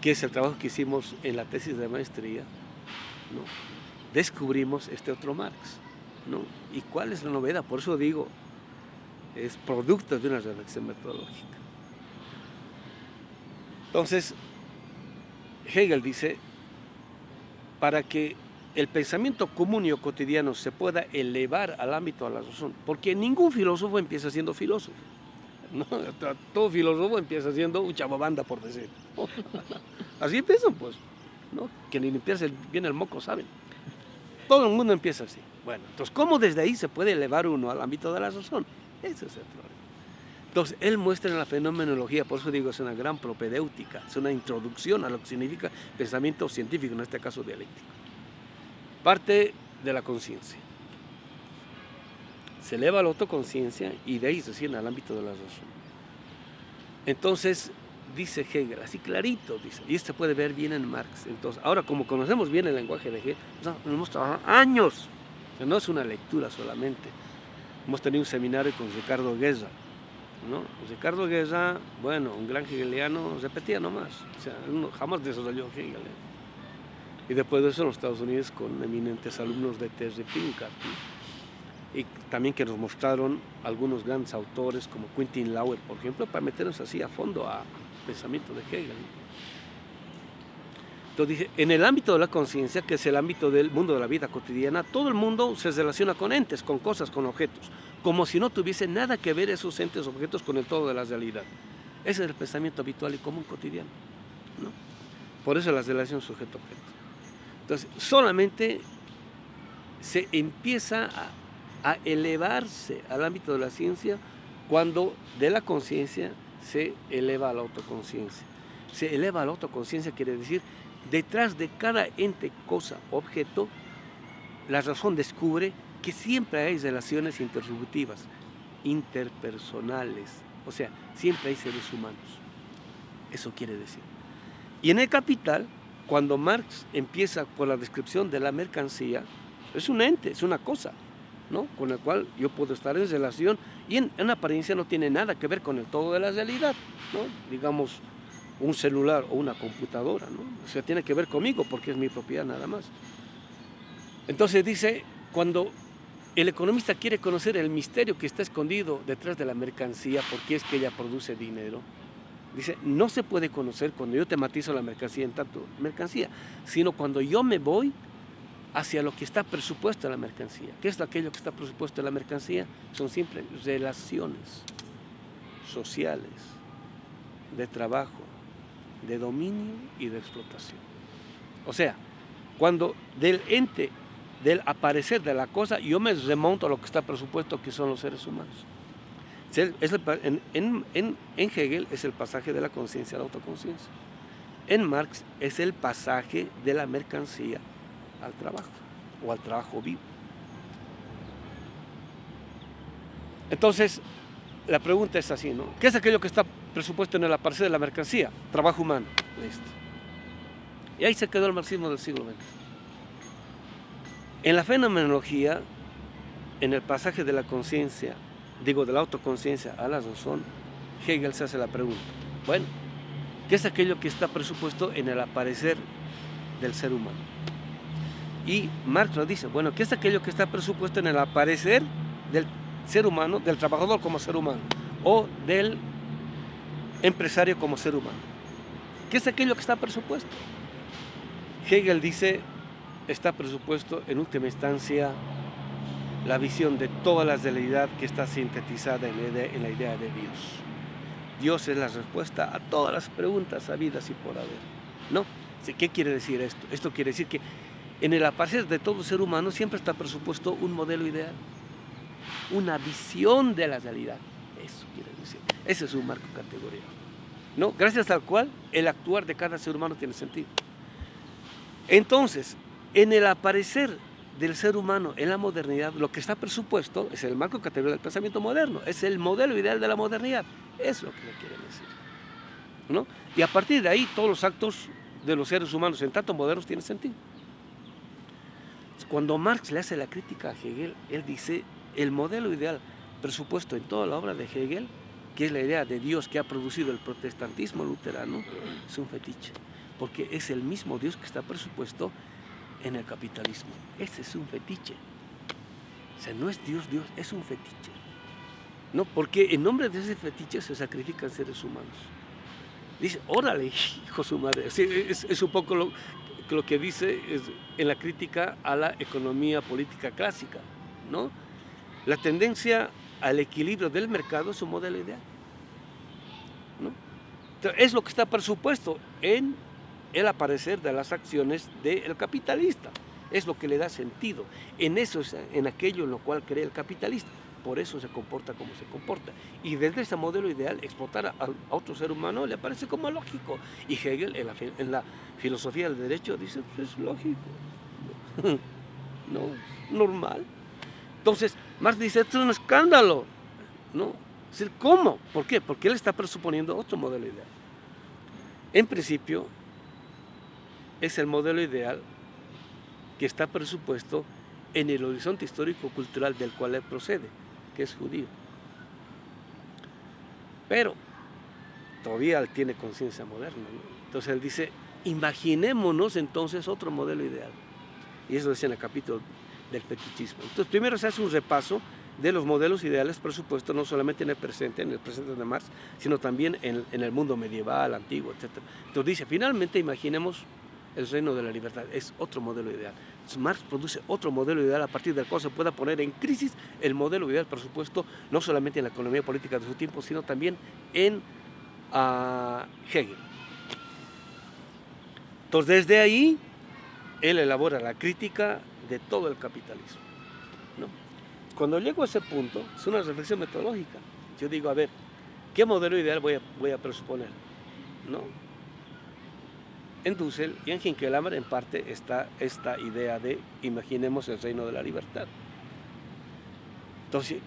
que es el trabajo que hicimos en la tesis de maestría, descubrimos este otro Marx. ¿Y cuál es la novedad? Por eso digo, es producto de una reflexión metodológica. Entonces, Hegel dice, para que el pensamiento común y cotidiano se pueda elevar al ámbito de la razón, porque ningún filósofo empieza siendo filósofo. Todo filósofo empieza siendo un chababanda, por decir. Así empiezan, pues. ¿no? Que ni limpiarse bien el moco saben. Todo el mundo empieza así. Bueno, entonces, ¿cómo desde ahí se puede elevar uno al ámbito de la razón? Ese es el problema. Entonces, él muestra en la fenomenología, por eso digo, es una gran propedéutica, es una introducción a lo que significa pensamiento científico, en este caso dialéctico. Parte de la conciencia. Se eleva la autoconciencia y de ahí se siente al ámbito de la razón. Entonces, dice Hegel, así clarito, dice, y esto puede ver bien en Marx. Entonces, ahora como conocemos bien el lenguaje de Hegel, hemos trabajado años, no es una lectura solamente. Hemos tenido un seminario con Ricardo Guerra, ¿no? Ricardo Guerra, bueno, un gran hegeliano, repetía nomás, o sea, jamás desarrolló Hegel. ¿eh? Y después de eso en los Estados Unidos con eminentes alumnos de Terry Pinkart, y también que nos mostraron algunos grandes autores como Quentin Lauer, por ejemplo, para meternos así a fondo a, pensamiento de Hegel. Entonces dice, en el ámbito de la conciencia, que es el ámbito del mundo de la vida cotidiana, todo el mundo se relaciona con entes, con cosas, con objetos, como si no tuviese nada que ver esos entes, objetos con el todo de la realidad. Ese es el pensamiento habitual y común cotidiano. ¿no? Por eso la relación sujeto-objeto. Entonces, solamente se empieza a, a elevarse al ámbito de la ciencia cuando de la conciencia se eleva a la autoconciencia. Se eleva a la autoconciencia quiere decir detrás de cada ente, cosa, objeto, la razón descubre que siempre hay relaciones intersubjetivas, interpersonales, o sea, siempre hay seres humanos. Eso quiere decir. Y en el Capital, cuando Marx empieza con la descripción de la mercancía, es un ente, es una cosa, ¿no? con el cual yo puedo estar en relación y en, en apariencia no tiene nada que ver con el todo de la realidad. ¿no? Digamos, un celular o una computadora, ¿no? O sea, tiene que ver conmigo porque es mi propiedad nada más. Entonces dice, cuando el economista quiere conocer el misterio que está escondido detrás de la mercancía, porque es que ella produce dinero, dice, no se puede conocer cuando yo tematizo la mercancía en tanto mercancía, sino cuando yo me voy hacia lo que está presupuesto en la mercancía. ¿Qué es aquello que está presupuesto en la mercancía? Son simples relaciones sociales, de trabajo, de dominio y de explotación. O sea, cuando del ente, del aparecer de la cosa, yo me remonto a lo que está presupuesto, que son los seres humanos. en, Hegel es el pasaje de la conciencia a la autoconciencia. En Marx es el pasaje de la mercancía al trabajo o al trabajo vivo. Entonces, la pregunta es así, ¿no? ¿Qué es aquello que está presupuesto en el aparecer de la mercancía, trabajo humano. Listo. Y ahí se quedó el marxismo del siglo XX. En la fenomenología, en el pasaje de la conciencia, digo de la autoconciencia a la razón, Hegel se hace la pregunta, bueno, ¿qué es aquello que está presupuesto en el aparecer del ser humano? Y Marx nos dice, bueno, ¿qué es aquello que está presupuesto en el aparecer del ser humano, del trabajador como ser humano, o del empresario como ser humano. ¿Qué es aquello que está presupuesto? Hegel dice, está presupuesto en última instancia la visión de toda la realidad que está sintetizada en la, idea, de Dios. Dios es la respuesta a todas las preguntas habidas y por haber. ¿No? ¿Qué quiere decir esto? Esto quiere decir que en el aparecer de todo ser humano siempre está presupuesto un modelo ideal, una visión de la realidad. Eso quiere decir. Ese es un marco categorial. ¿no? Gracias al cual el actuar de cada ser humano tiene sentido. Entonces, en el aparecer del ser humano en la modernidad, lo que está presupuesto es el marco categorial del pensamiento moderno, es el modelo ideal de la modernidad. Es lo que le quieren decir. ¿no? Y a partir de ahí, todos los actos de los seres humanos, en tanto modernos, tienen sentido. Cuando Marx le hace la crítica a Hegel, él dice, el modelo ideal presupuesto en toda la obra de Hegel que es la idea de Dios que ha producido el protestantismo luterano, es un fetiche, porque es el mismo Dios que está presupuesto en el capitalismo. Ese es un fetiche. O sea, no es Dios, Dios, es un fetiche. No, porque en nombre de ese fetiche se sacrifican seres humanos. Dice, órale, hijo su madre. es, un poco lo, lo que dice en la crítica a la economía política clásica, ¿no? La tendencia al equilibrio del mercado es un modelo ideal. es lo que está presupuesto en el aparecer de las acciones del capitalista. Es lo que le da sentido. En eso es en aquello en lo cual cree el capitalista. Por eso se comporta como se comporta. Y desde ese modelo ideal, explotar a, otro ser humano le parece como lógico. Y Hegel, en la, filosofía del derecho, dice, pues es lógico. no, normal. Entonces, Marx dice, esto es un escándalo. ¿No? ¿Cómo? ¿Por qué? Porque él está presuponiendo otro modelo ideal. En principio, es el modelo ideal que está presupuesto en el horizonte histórico-cultural del cual él procede, es judío. Pero todavía él tiene conciencia moderna. Entonces él dice, imaginémonos entonces otro modelo ideal. Y eso dice en el capítulo del fetichismo. Entonces, primero se hace un repaso de los modelos ideales presupuestos no solamente en el presente, en el presente de Marx, sino también en, el mundo medieval, antiguo, etc. Entonces dice, finalmente imaginemos el reino de la libertad, es otro modelo ideal. Marx produce otro modelo ideal a partir del cual se pueda poner en crisis el modelo ideal, por supuesto, no solamente en la economía política de su tiempo, sino también en uh, Hegel. Entonces, desde ahí, él elabora la crítica de todo el capitalismo. Cuando llego a ese punto, es una reflexión metodológica. Yo digo, a ver, ¿qué modelo ideal voy a, voy a presuponer? ¿No? En Dussel y en Hinkelhammer en parte está esta idea de imaginemos el reino de la libertad. Entonces,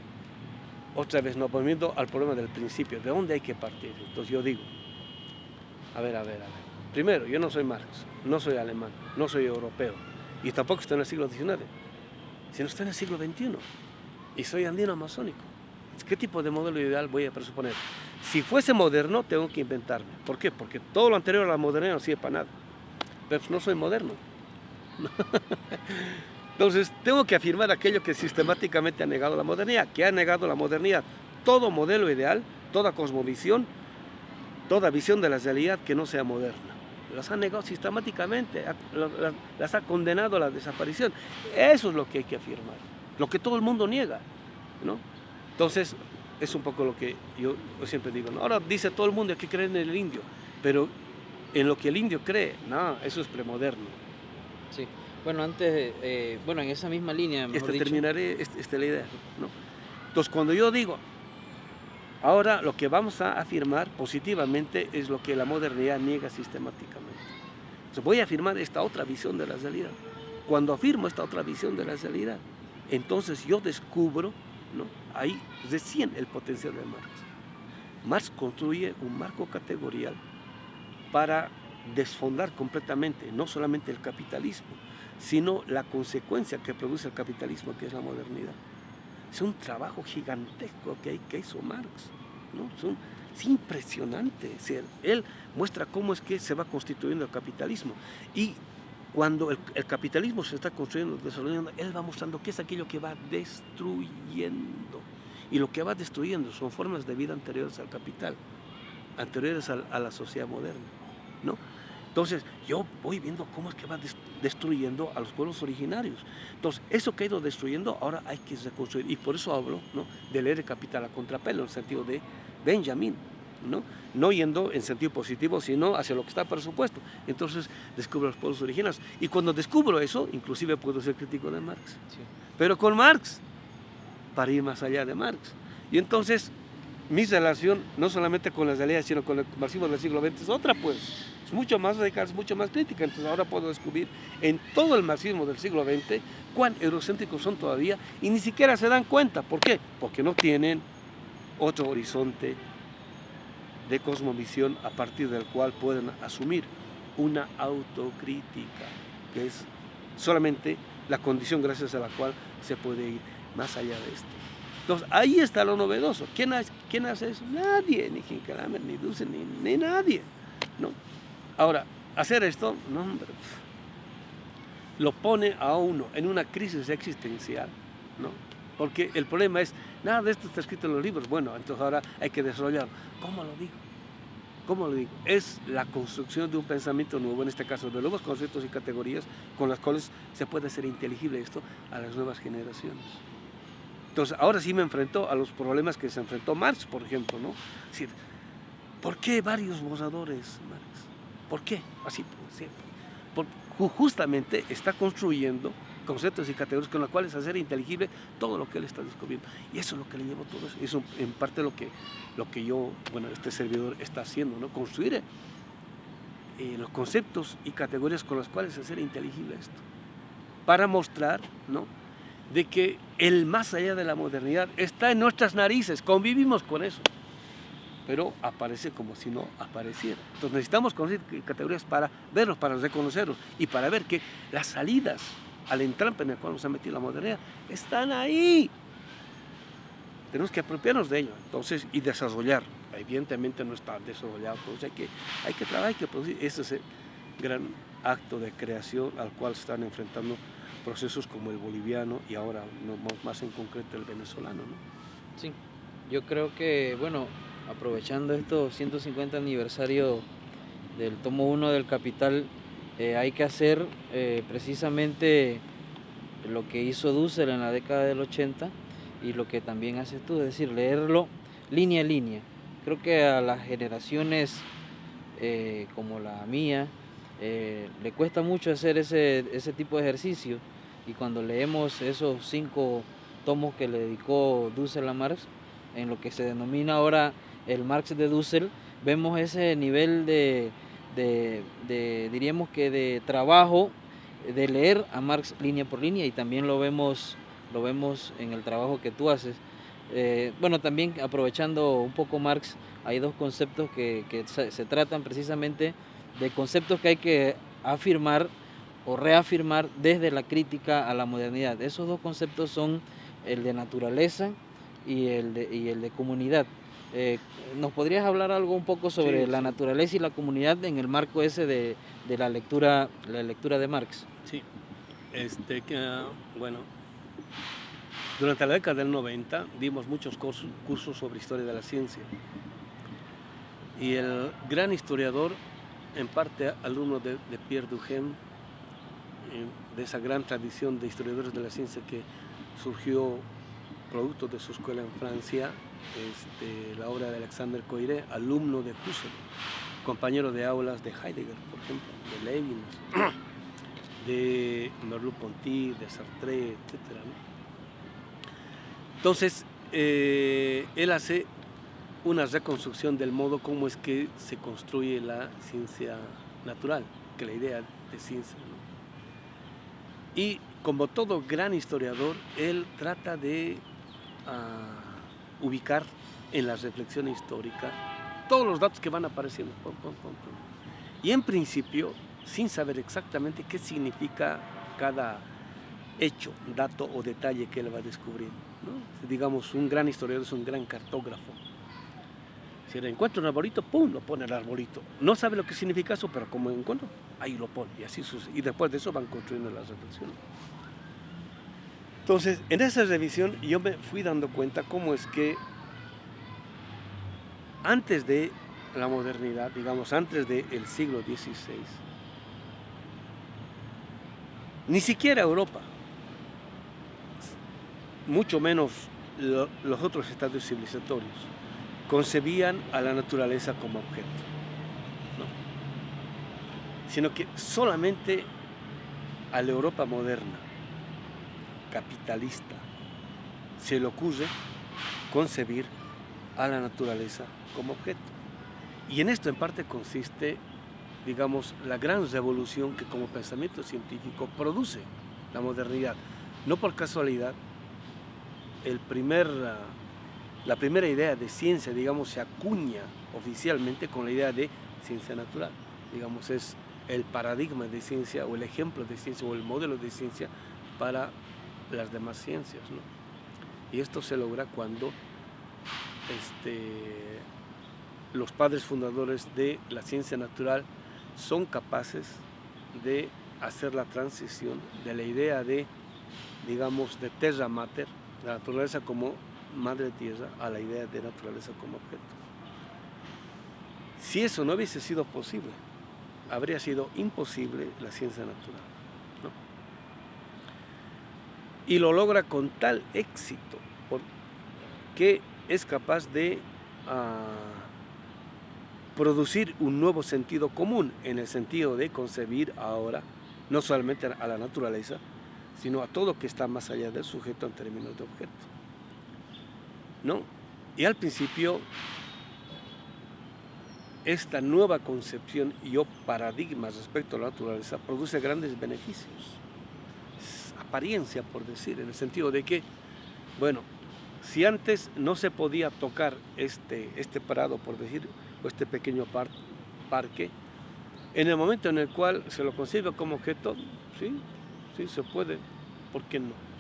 otra vez nos volviendo al problema del principio, ¿de dónde hay que partir? Entonces yo digo, a ver, a ver, a ver. Primero, yo no soy Marx, no soy alemán, no soy europeo, y tampoco estoy en el siglo XIX, sino estoy en el siglo XXI, y soy andino amazónico. ¿Qué tipo de modelo ideal voy a presuponer? Si fuese moderno, tengo que inventarme. ¿Por qué? Porque todo lo anterior a la modernidad no sirve para nada. Pero pues no soy moderno. Entonces, tengo que afirmar aquello que sistemáticamente ha negado la modernidad, que ha negado la modernidad. Todo modelo ideal, toda cosmovisión, toda visión de la realidad que no sea moderna. Las ha negado sistemáticamente, las ha condenado a la desaparición. Eso es lo que hay que afirmar, lo que todo el mundo niega. ¿no? Entonces, es un poco lo que yo siempre digo. Ahora dice todo el mundo que cree en el indio, pero en lo que el indio cree, no, eso es premoderno. Sí. Bueno, antes, eh, bueno, en esa misma línea, mejor este, Terminaré esta, esta la idea, ¿no? Entonces, cuando yo digo, ahora lo que vamos a afirmar positivamente es lo que la modernidad niega sistemáticamente. Entonces, voy a afirmar esta otra visión de la realidad. Cuando afirmo esta otra visión de la realidad, entonces yo descubro ¿no? Ahí recién el potencial de Marx. Marx construye un marco categorial para desfondar completamente no solamente el capitalismo, sino la consecuencia que produce el capitalismo, que es la modernidad. Es un trabajo gigantesco que, que hizo Marx. ¿no? es impresionante. él muestra cómo es que se va constituyendo el capitalismo. Y cuando el, capitalismo se está construyendo, desarrollando, él va mostrando qué es aquello que va destruyendo. Y lo que va destruyendo son formas de vida anteriores al capital, anteriores a, la sociedad moderna. ¿no? Entonces, yo voy viendo cómo es que va destruyendo a los pueblos originarios. Entonces, eso que ha ido destruyendo, ahora hay que reconstruir. Y por eso hablo ¿no? de leer el capital a contrapelo, en el sentido de Benjamin. ¿no? no yendo en sentido positivo, sino hacia lo que está presupuesto. Entonces descubro los pueblos originarios. Y cuando descubro eso, inclusive puedo ser crítico de Marx. Pero con Marx, para ir más allá de Marx. Y entonces mi relación, no solamente con las realidades, sino con el marxismo del siglo XX, es otra pues. Es mucho más radical, es mucho más crítica. Entonces ahora puedo descubrir en todo el marxismo del siglo XX cuán eurocéntricos son todavía y ni siquiera se dan cuenta. ¿Por qué? Porque no tienen otro horizonte de cosmovisión a partir del cual pueden asumir una autocrítica, que es solamente la condición gracias a la cual se puede ir más allá de esto. Entonces, ahí está lo novedoso. ¿Quién hace, eso? Nadie, ni Hinkelamer, ni Dulce, ni, ni, nadie. ¿no? Ahora, hacer esto, no, hombre, lo pone a uno en una crisis existencial, ¿no? Porque el problema es, nada de esto está escrito en los libros, bueno, entonces ahora hay que desarrollarlo. ¿Cómo lo digo? ¿Cómo lo digo? Es la construcción de un pensamiento nuevo, en este caso de nuevos conceptos y categorías con las cuales se puede hacer inteligible esto a las nuevas generaciones. Entonces, ahora sí me enfrento a los problemas que se enfrentó Marx, por ejemplo, ¿no? ¿por qué varios borradores, Marx? ¿Por qué? Así, por, justamente está construyendo conceptos y categorías con las cuales hacer inteligible todo lo que él está descubriendo. Y eso es lo que le llevó todo eso. Eso en parte lo que, lo que yo, bueno, este servidor está haciendo, ¿no? Construir eh, los conceptos y categorías con las cuales hacer inteligible esto. Para mostrar, ¿no? De que el más allá de la modernidad está en nuestras narices, convivimos con eso pero aparece como si no apareciera. Entonces necesitamos conocer categorías para verlos, para reconocerlos y para ver que las salidas al entrampe en el cual nos ha metido la modernidad, están ahí. Tenemos que apropiarnos de ello, entonces, y desarrollar. Evidentemente no está desarrollado, entonces hay que, hay que trabajar, hay que producir. Ese es el gran acto de creación al cual se están enfrentando procesos como el boliviano y ahora más en concreto el venezolano. ¿no? Sí, yo creo que, bueno, aprovechando estos 150 aniversario del tomo 1 del Capital, eh, hay que hacer eh, precisamente lo que hizo Dussel en la década del 80 y lo que también haces tú, es decir, leerlo línea a línea. Creo que a las generaciones eh, como la mía le cuesta mucho hacer ese, ese tipo de ejercicio y cuando leemos esos cinco tomos que le dedicó Dussel a Marx, en lo que se denomina ahora el Marx de Dussel, vemos ese nivel de, de, diríamos que de trabajo, de leer a Marx línea por línea y también lo vemos, lo vemos en el trabajo que tú haces. Eh, bueno, también aprovechando un poco Marx, hay dos conceptos que, se, tratan precisamente de conceptos que hay que afirmar o reafirmar desde la crítica a la modernidad. Esos dos conceptos son el de naturaleza y el de, y el de comunidad. Eh, ¿Nos podrías hablar algo un poco sobre la naturaleza y la comunidad en el marco ese de, la lectura la lectura de Marx? Sí, este, que, bueno, durante la década del 90 dimos muchos cursos, sobre historia de la ciencia y el gran historiador, en parte alumno de, Pierre Duhem, eh, de esa gran tradición de historiadores de la ciencia que surgió producto de su escuela en Francia, este, la obra de Alexander Coiré, alumno de Husserl, compañero de aulas de Heidegger, por ejemplo, de Levinas, de Merleau-Ponty, de Sartre, etc. Entonces, eh, él hace una reconstrucción del modo como es que se construye la ciencia natural, que la idea de ciencia. Y como todo gran historiador, él trata de ah, ubicar en la reflexión histórica todos los datos que van apareciendo. y en principio, sin saber exactamente qué significa cada hecho, dato o detalle que él va descubriendo. Digamos, un gran historiador es un gran cartógrafo. Si le encuentra un arbolito, ¡pum!, lo pone el arbolito. No sabe lo que significa eso, pero como encuentro, ahí lo pone. Y así. Y después de eso van construyendo las reflexiones. Entonces, en esa revisión yo me fui dando cuenta cómo es que antes de la modernidad, digamos, antes del siglo XVI, ni siquiera Europa, mucho menos los otros estados civilizatorios, concebían a la naturaleza como objeto, sino que solamente a la Europa moderna capitalista se le ocurre concebir a la naturaleza como objeto. Y en esto en parte consiste, digamos, la gran revolución que como pensamiento científico produce la modernidad. No por casualidad, el primer, la primera idea de ciencia, digamos, se acuña oficialmente con la idea de ciencia natural. Digamos, es el paradigma de ciencia o el ejemplo de ciencia o el modelo de ciencia para las demás ciencias. Y esto se logra cuando este, los padres fundadores de la ciencia natural son capaces de hacer la transición de la idea de, digamos, de terra mater, la naturaleza como madre tierra, a la idea de naturaleza como objeto. Si eso no hubiese sido posible, habría sido imposible la ciencia natural y lo logra con tal éxito que es capaz de ah, producir un nuevo sentido común en el sentido de concebir ahora no solamente a la naturaleza, sino a todo que está más allá del sujeto en términos de objeto. ¿No? Y al principio, esta nueva concepción y o paradigma respecto a la naturaleza produce grandes beneficios apariencia, por decir, en el sentido de que, bueno, si antes no se podía tocar este, este prado, por decir, o este pequeño parque, en el momento en el cual se lo concibe como objeto, sí, sí se puede, ¿por qué no? ¿No?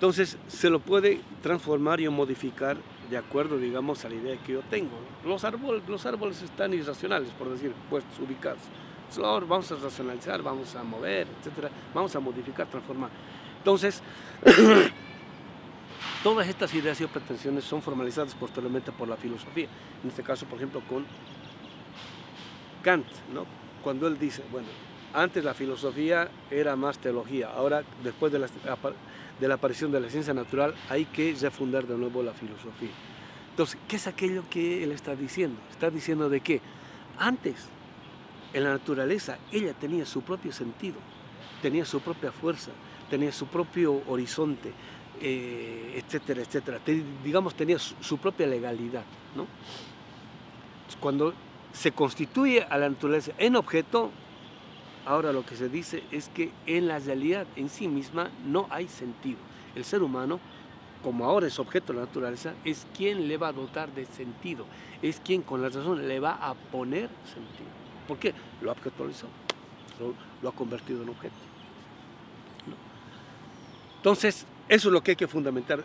Entonces se lo puede transformar y modificar de acuerdo, digamos, a la idea que yo tengo. Los árboles, los árboles están irracionales, por decir, puestos, ubicados vamos a racionalizar, vamos a mover, etcétera, vamos a modificar, transformar. Entonces, todas estas ideas y pretensiones son formalizadas posteriormente por la filosofía, en este caso, por ejemplo, con Kant, ¿no? cuando él dice, bueno, antes la filosofía era más teología, ahora después de la, de la aparición de la ciencia natural hay que refundar de nuevo la filosofía. Entonces, ¿qué es aquello que él está diciendo? Está diciendo de que antes, en la naturaleza, ella tenía su propio sentido, tenía su propia fuerza, tenía su propio horizonte, eh, etcétera, etcétera. digamos, tenía su, propia legalidad. Cuando se constituye a la naturaleza en objeto, ahora lo que se dice es que en la realidad en sí misma no hay sentido. El ser humano, como ahora es objeto de la naturaleza, es quien le va a dotar de sentido, es quien con la razón le va a poner sentido. ¿Por qué? Lo ha objetualizado, lo, ha convertido en objeto. Entonces, eso es lo que hay que fundamentar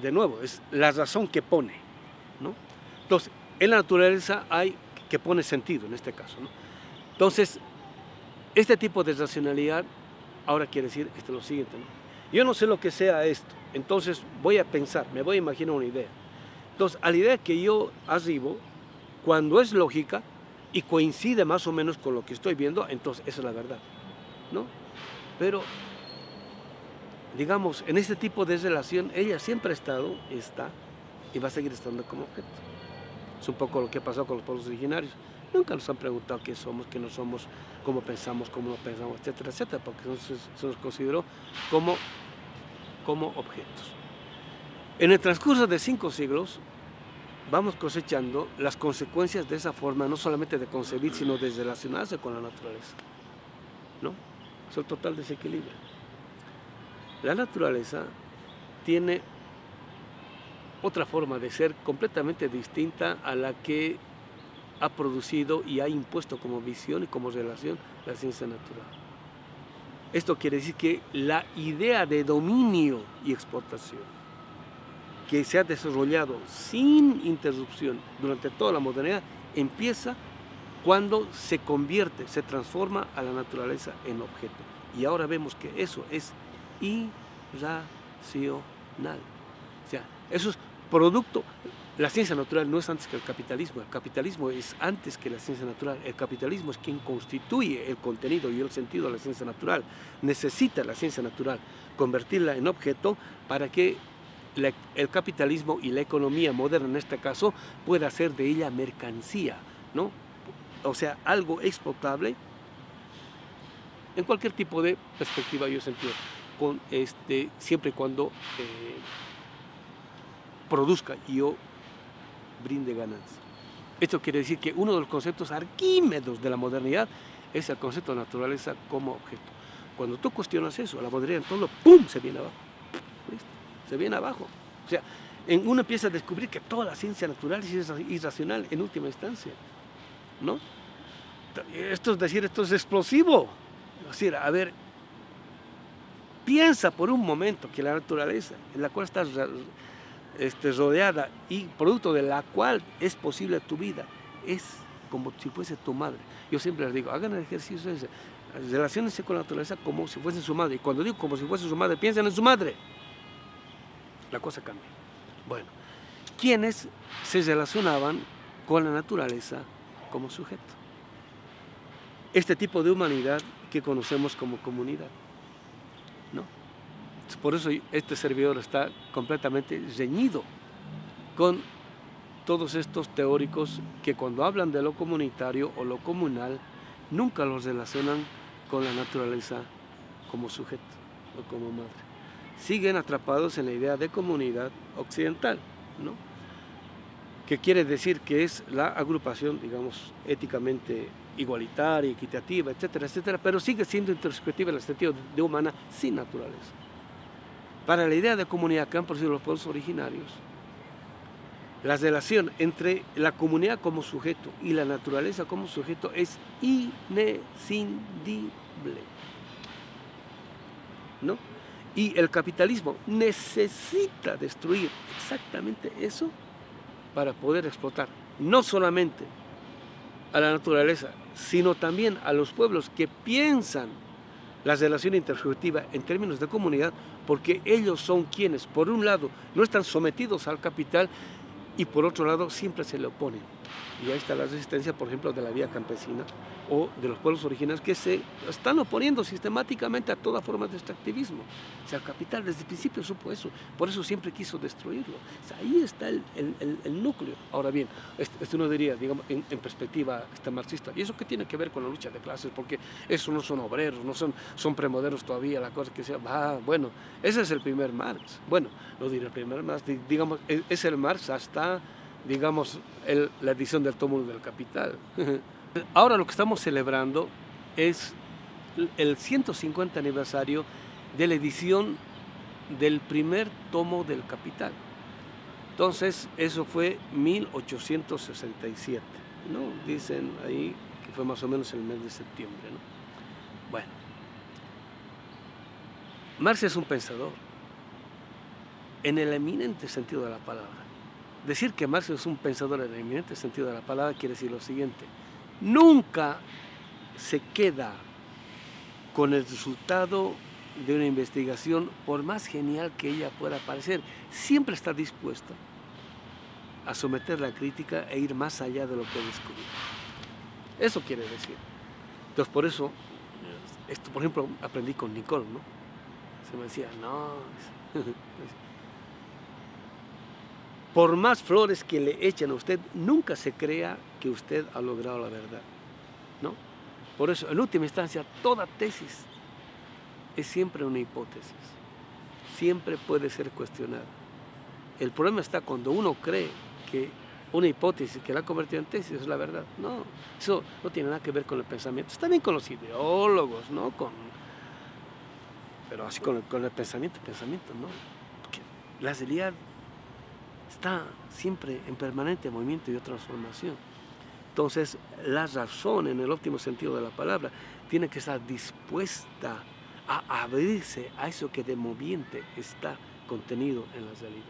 de nuevo, es la razón que pone. ¿no? Entonces, en la naturaleza hay que pone sentido en este caso. ¿no? Entonces, este tipo de racionalidad ahora quiere decir esto lo siguiente. Yo no sé lo que sea esto, entonces voy a pensar, me voy a imaginar una idea. Entonces, a la idea que yo arribo, cuando es lógica y coincide más o menos con lo que estoy viendo, entonces esa es la verdad. ¿no? Pero, digamos, en este tipo de relación, ella siempre ha estado, está y va a seguir estando como objeto. Es un poco lo que pasado con los pueblos originarios. Nunca nos han preguntado qué somos, qué no somos, cómo pensamos, cómo no pensamos, etcétera, etcétera, porque se, nos consideró como, como objetos. En el transcurso de cinco siglos, vamos cosechando las consecuencias de esa forma, no solamente de concebir, sino de relacionarse con la naturaleza. ¿no? Es el total desequilibrio. La naturaleza tiene otra forma de ser completamente distinta a la que ha producido y ha impuesto como visión y como relación la ciencia natural. Esto quiere decir que la idea de dominio y exportación que se ha desarrollado sin interrupción durante toda la modernidad empieza cuando se convierte, se transforma a la naturaleza en objeto. Y ahora vemos que eso es irracional. O sea, eso es producto, la ciencia natural no es antes que el capitalismo, el capitalismo es antes que la ciencia natural, el capitalismo es quien constituye el contenido y el sentido de la ciencia natural, necesita la ciencia natural convertirla en objeto para que el capitalismo y la economía moderna en este caso pueda hacer de ella mercancía, ¿no? o sea, algo exportable en cualquier tipo de perspectiva yo sentido, con este, siempre y cuando eh, produzca y yo brinde ganancia. Esto quiere decir que uno de los conceptos arquímedos de la modernidad es el concepto de naturaleza como objeto. Cuando tú cuestionas eso, la modernidad todo ¡pum! se viene abajo. Se viene abajo. O sea, en uno empieza a descubrir que toda la ciencia natural es irracional en última instancia. ¿No? Esto es decir, esto es explosivo. Es decir, a ver, piensa por un momento que la naturaleza en la cual estás este, rodeada y producto de la cual es posible tu vida, es como si fuese tu madre. Yo siempre les digo, hagan el ejercicio ese, relacionense con la naturaleza como si fuese su madre. Y cuando digo como si fuese su madre, piensen en su madre. La cosa cambia. Bueno, ¿quiénes se relacionaban con la naturaleza como sujeto? Este tipo de humanidad que conocemos como comunidad. Por eso este servidor está completamente reñido con todos estos teóricos que cuando hablan de lo comunitario o lo comunal, nunca los relacionan con la naturaleza como sujeto o como madre. Siguen atrapados en la idea de comunidad occidental, ¿no? que quiere decir que es la agrupación, digamos, éticamente igualitaria, equitativa, etcétera, etcétera, pero sigue siendo intersubjetiva en el sentido de humana sin naturaleza. Para la idea de comunidad han producido los pueblos originarios, la relación entre la comunidad como sujeto y la naturaleza como sujeto es inescindible. ¿No? Y el capitalismo necesita destruir exactamente eso para poder explotar no solamente a la naturaleza, sino también a los pueblos que piensan la relación intersubjetiva en términos de comunidad, porque ellos son quienes, por un lado, no están sometidos al capital y por otro lado, siempre se le oponen. Y ahí está la resistencia, por ejemplo, de la vía campesina, o de los pueblos originarios que se están oponiendo sistemáticamente a toda forma de extractivismo. O sea, el capital desde el principio supo eso, por eso siempre quiso destruirlo. O sea, ahí está el, el, el, núcleo. Ahora bien, esto uno diría, digamos, en, perspectiva este marxista, ¿y eso qué tiene que ver con la lucha de clases? Porque esos no son obreros, no son, son premodernos todavía, la cosa que sea, va, bueno, ese es el primer Marx. Bueno, no diré el primer Marx, digamos, e, es el Marx hasta, digamos, la edición del tomo del Capital. Ahora lo que estamos celebrando es el 150 aniversario de la edición del primer tomo del Capital. Entonces, eso fue 1867, ¿no? Dicen ahí que fue más o menos el mes de septiembre, ¿no? Bueno, Marx es un pensador, en el eminente sentido de la palabra. Decir que Marx es un pensador en el eminente sentido de la palabra quiere decir lo siguiente, nunca se queda con el resultado de una investigación, por más genial que ella pueda parecer, siempre está dispuesta a someter la crítica e ir más allá de lo que descubrió. Eso quiere decir. Entonces, por eso, esto, por ejemplo, aprendí con Nicole, ¿no? Se me decía, no, por más flores que le echen a usted, nunca se crea que usted ha logrado la verdad. ¿no? Por eso, en última instancia, toda tesis es siempre una hipótesis. Siempre puede ser cuestionada. El problema está cuando uno cree que una hipótesis que la ha convertido en tesis es la verdad. No, eso no tiene nada que ver con el pensamiento. Está bien con los ideólogos, ¿no? Con, pero así con el, pensamiento, pensamiento, ¿no? Porque la realidad está siempre en permanente movimiento y transformación. Entonces, la razón, en el óptimo sentido de la palabra, tiene que estar dispuesta a abrirse a eso que de moviente está contenido en la realidad.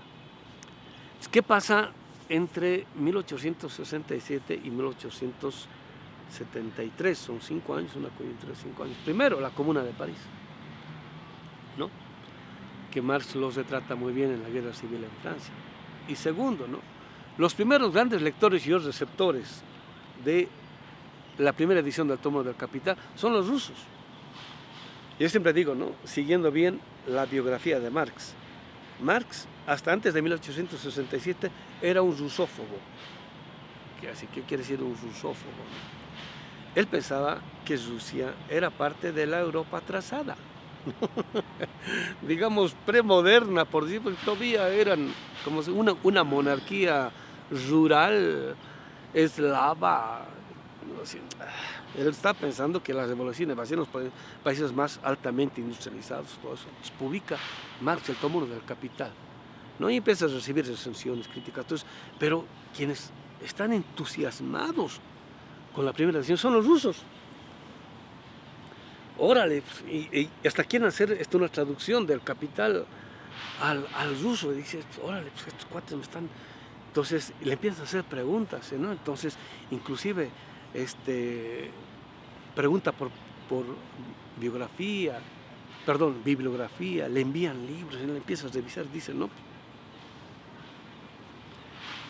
¿Qué pasa entre 1867 y 1873? Son cinco años, una coyuntura de cinco años. Primero, la Comuna de París, ¿no? que Marx lo retrata muy bien en la Guerra Civil en Francia. Y segundo, ¿no? los primeros grandes lectores y receptores de la primera edición del tomo del Capital son los rusos. Yo siempre digo, ¿no? siguiendo bien la biografía de Marx, Marx, hasta antes de 1867, era un rusófobo. ¿Qué, así, ¿Qué quiere decir un rusófobo? Él pensaba que Rusia era parte de la Europa atrasada, digamos premoderna, por decir, porque todavía eran como una, una monarquía rural eslava. Él está pensando que la revolución va a ser los países más altamente industrializados, todo eso. Entonces, publica Marx el tomo del Capital. ¿no? Y empieza a recibir recensiones, críticas, entonces, pero quienes están entusiasmados con la primera edición son los rusos. Órale, y, hasta quieren hacer esto una traducción del Capital al, al ruso. Y dice, órale, pues estos cuates me están entonces le empiezas a hacer preguntas, ¿no? Entonces, inclusive, este, pregunta por, por biografía, perdón, bibliografía, le envían libros, le empiezas a revisar, dice, no.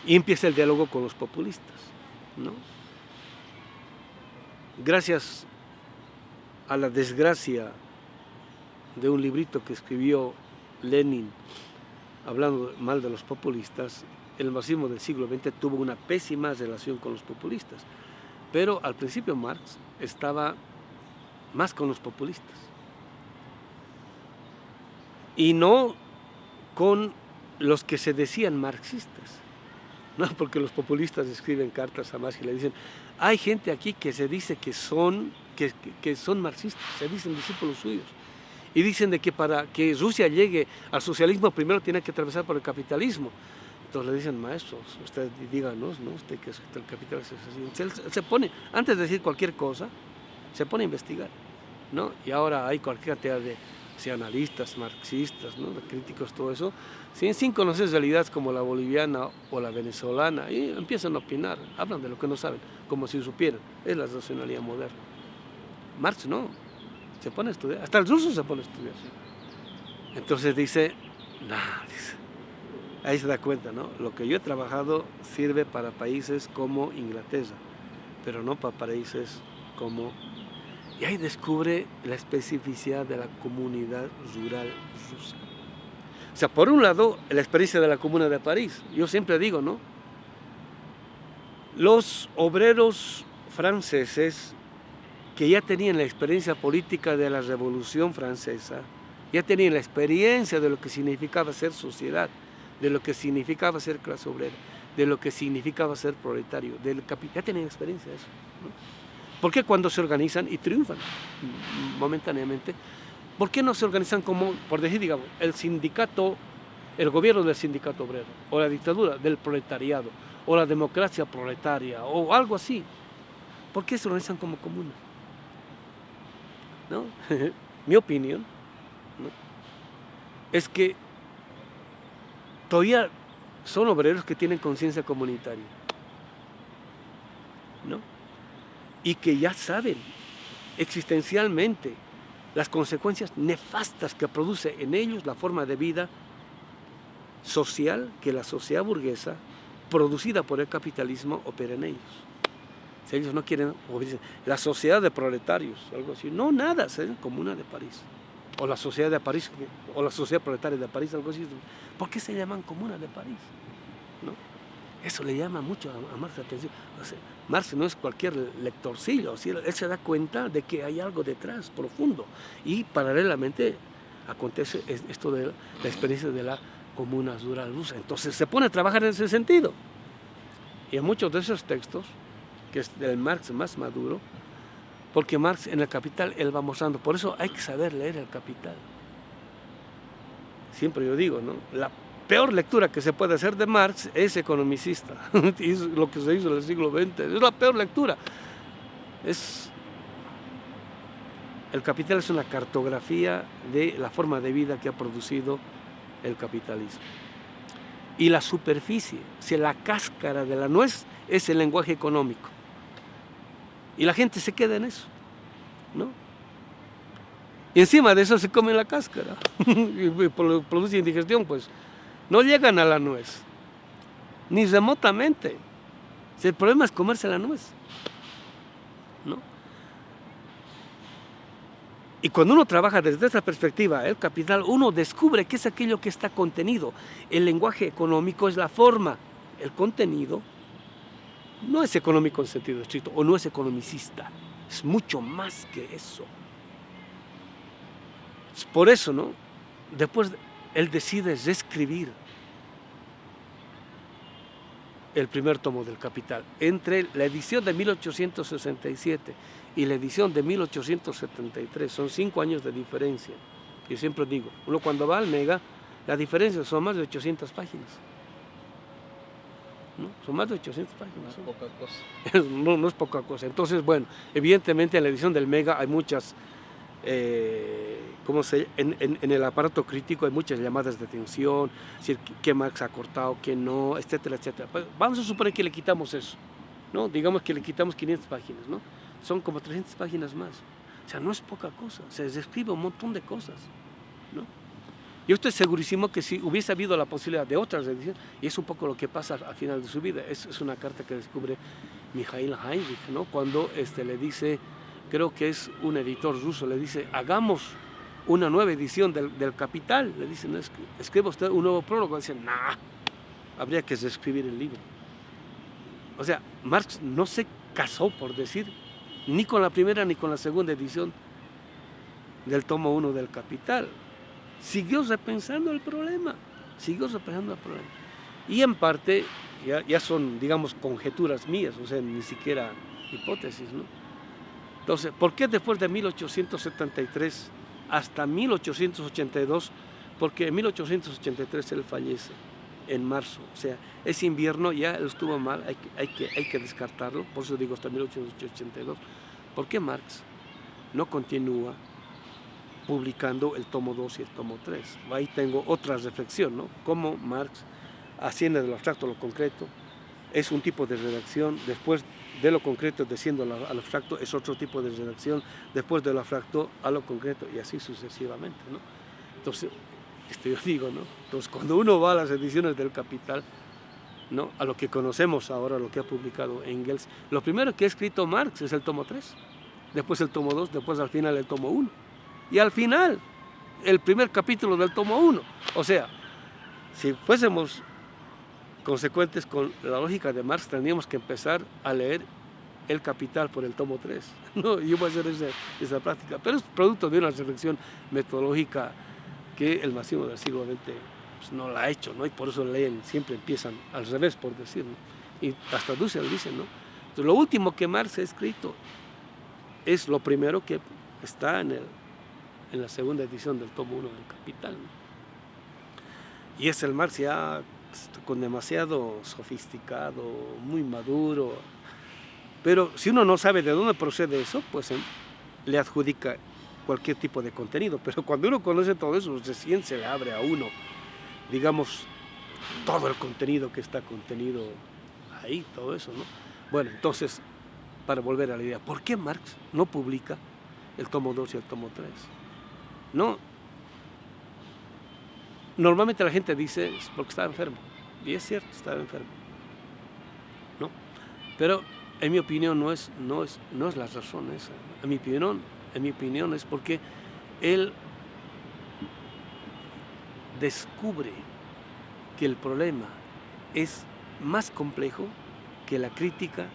Y empieza el diálogo con los populistas, ¿no? Gracias a la desgracia de un librito que escribió Lenin hablando mal de los populistas, el marxismo del siglo XX tuvo una pésima relación con los populistas, pero al principio Marx estaba más con los populistas. Y no con los que se decían marxistas, no porque los populistas escriben cartas a Marx y le dicen hay gente aquí que se dice que son, que, que son marxistas, se dicen discípulos suyos, y dicen de que para que Rusia llegue al socialismo primero tiene que atravesar por el capitalismo. Entonces le dicen, maestros, usted díganos, ¿no? Usted que es el capital se pone, antes de decir cualquier cosa, se pone a investigar, ¿no? Y ahora hay cualquier cantidad de analistas, marxistas, ¿no? críticos, todo eso, sin, sin conocer realidades como la boliviana o la venezolana, y empiezan a opinar, hablan de lo que no saben, como si supieran. Es la racionalidad moderna. Marx no, se pone a estudiar, hasta el ruso se pone a estudiar. Entonces dice, nada, dice, ahí se da cuenta, ¿no? Lo que yo he trabajado sirve para países como Inglaterra, pero no para países como... Y ahí descubre la especificidad de la comunidad rural rusa. O sea, por un lado, la experiencia de la Comuna de París. Yo siempre digo, ¿no? Los obreros franceses que ya tenían la experiencia política de la Revolución Francesa, ya tenían la experiencia de lo que significaba ser sociedad, de lo que significaba ser clase obrera, de lo que significaba ser proletario, del ya tenían experiencia de eso. ¿Por qué cuando se organizan y triunfan momentáneamente? ¿Por qué no se organizan como, por decir, digamos, el sindicato, el gobierno del sindicato obrero, o la dictadura del proletariado, o la democracia proletaria, o algo así? ¿Por qué se organizan como comuna? ¿No? Mi opinión es que todavía son obreros que tienen conciencia comunitaria. ¿No? Y que ya saben existencialmente las consecuencias nefastas que produce en ellos la forma de vida social que la sociedad burguesa producida por el capitalismo opera en ellos. Si ellos no quieren, la sociedad de proletarios, algo así, no, nada, se Comuna de París o la sociedad de París, o la sociedad proletaria de París, algo así. ¿Por qué se llaman comuna de París? ¿No? Eso le llama mucho a, Marx la atención. Marx no es cualquier lectorcillo, él se da cuenta de que hay algo detrás, profundo. Y paralelamente acontece esto de la experiencia de la comuna rural rusa. Entonces se pone a trabajar en ese sentido. Y en muchos de esos textos, que es del Marx más maduro, porque Marx en el Capital, él va mostrando. Por eso hay que saber leer el Capital. Siempre yo digo, ¿no? La peor lectura que se puede hacer de Marx es economicista. lo que se hizo en el siglo XX. Es la peor lectura. El Capital es una cartografía de la forma de vida que ha producido el capitalismo. Y la superficie, si la cáscara de la nuez es el lenguaje económico. Y la gente se queda en eso, ¿no? Y encima de eso se come la cáscara y produce indigestión, pues no llegan a la nuez, ni remotamente. el problema es comerse la nuez, ¿no? Y cuando uno trabaja desde esa perspectiva, el capital, uno descubre qué es aquello que está contenido. El lenguaje económico es la forma, el contenido no es económico en sentido estricto o no es economicista, es mucho más que eso. por eso, ¿no? Después él decide reescribir el primer tomo del Capital. Entre la edición de 1867 y la edición de 1873, son cinco años de diferencia. Yo siempre digo, uno cuando va al Mega, la diferencia son más de 800 páginas. Son más de 800 páginas. No es poca cosa. no, es poca cosa. Entonces, bueno, evidentemente en la edición del Mega hay muchas, eh, ¿cómo se, en, en, el aparato crítico hay muchas llamadas de atención, decir, qué Marx ha cortado, qué no, etcétera, etcétera. Pues, vamos a suponer que le quitamos eso, ¿no? Digamos que le quitamos 500 páginas, ¿no? Son como 300 páginas más. O sea, no es poca cosa, se describe un montón de cosas, ¿no? Yo estoy segurísimo que si hubiese habido la posibilidad de otras ediciones, y es un poco lo que pasa al final de su vida, es, es una carta que descubre Mikhail Heinrich, ¿no? cuando este, le dice, creo que es un editor ruso, le dice, hagamos una nueva edición del, del Capital, le dicen, escriba usted un nuevo prólogo, dicen, nah, habría que reescribir el libro. O sea, Marx no se casó, por decir, ni con la primera ni con la segunda edición del tomo 1 del Capital siguió repensando el problema, siguió repensando el problema. Y en parte, ya, son, digamos, conjeturas mías, o sea, ni siquiera hipótesis, ¿no? Entonces, ¿por qué después de 1873 hasta 1882? Porque en 1883 él fallece, en marzo, o sea, ese invierno ya estuvo mal, hay que, hay que, hay que descartarlo, por eso digo hasta 1882. ¿Por qué Marx no continúa publicando el tomo 2 y el tomo 3. Ahí tengo otra reflexión, ¿no? Cómo Marx asciende de lo abstracto a lo concreto, es un tipo de redacción, después de lo concreto desciendo al abstracto es otro tipo de redacción, después de lo abstracto a lo concreto y así sucesivamente, ¿no? Entonces, esto yo digo, ¿no? Entonces, cuando uno va a las ediciones del Capital, ¿no? A lo que conocemos ahora, lo que ha publicado Engels, lo primero que ha escrito Marx es el tomo 3, después el tomo 2, después al final el tomo 1. Y al final, el primer capítulo del tomo 1. O sea, si fuésemos consecuentes con la lógica de Marx, tendríamos que empezar a leer El Capital por el tomo 3. ¿no? Yo voy a hacer esa, esa práctica, pero es producto de una reflexión metodológica que el máximo del siglo XX pues, no la ha hecho, ¿no? y por eso leen, siempre empiezan al revés, por decirlo. Y hasta Dussel dice, ¿no? Entonces, lo último que Marx ha escrito es lo primero que está en, el, en la segunda edición del tomo 1 del Capital. Y es el Marx ya con demasiado sofisticado, muy maduro. Pero si uno no sabe de dónde procede eso, pues em, le adjudica cualquier tipo de contenido. Pero cuando uno conoce todo eso, recién se le abre a uno, digamos, todo el contenido que está contenido ahí, todo eso, ¿no? Bueno, entonces, para volver a la idea, ¿por qué Marx no publica el tomo 2 y el tomo 3? No. Normalmente la gente dice es porque estaba enfermo. Y es cierto, estaba enfermo. ¿No? Pero en mi opinión no es, no es, no es la razón. En mi opinión, en mi opinión es porque él descubre que el problema es más complejo que la crítica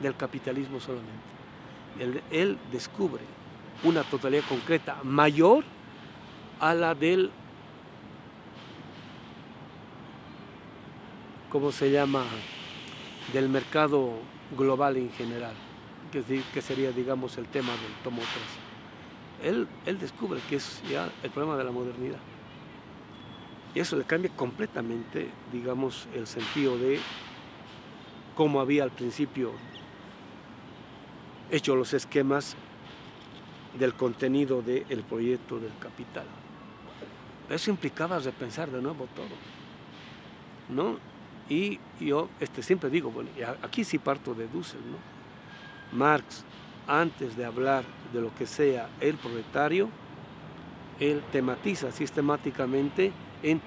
del capitalismo solamente. Él, descubre una totalidad concreta mayor a la del, ¿cómo se llama?, del mercado global en general, que, que sería, digamos, el tema del tomo 3. Él, él descubre que es ya el problema de la modernidad. Y eso le cambia completamente, digamos, el sentido de cómo había al principio hecho los esquemas del contenido del proyecto del capital. Eso implicaba repensar de nuevo todo. ¿no? Y yo este, siempre digo, bueno, aquí sí parto de Dussel, ¿no? Marx, antes de hablar de lo que sea el proletario, él tematiza sistemáticamente en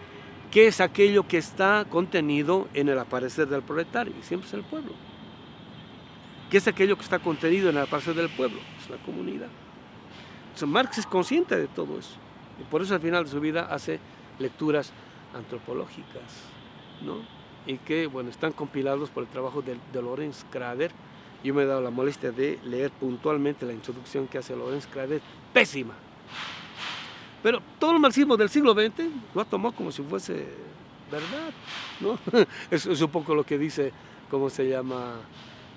¿Qué es aquello que está contenido en el aparecer del proletario? Y siempre es el pueblo. ¿Qué es aquello que está contenido en el aparecer del pueblo? Es la comunidad. Marx es consciente de todo eso. Y por eso al final de su vida hace lecturas antropológicas, ¿no? Y que, bueno, están compilados por el trabajo de, de Lorenz Krader. Yo me he dado la molestia de leer puntualmente la introducción que hace Lorenz Krader, pésima, pero todo el marxismo del siglo XX lo tomó como si fuese verdad, ¿no? Es un poco lo que dice, ¿cómo se llama?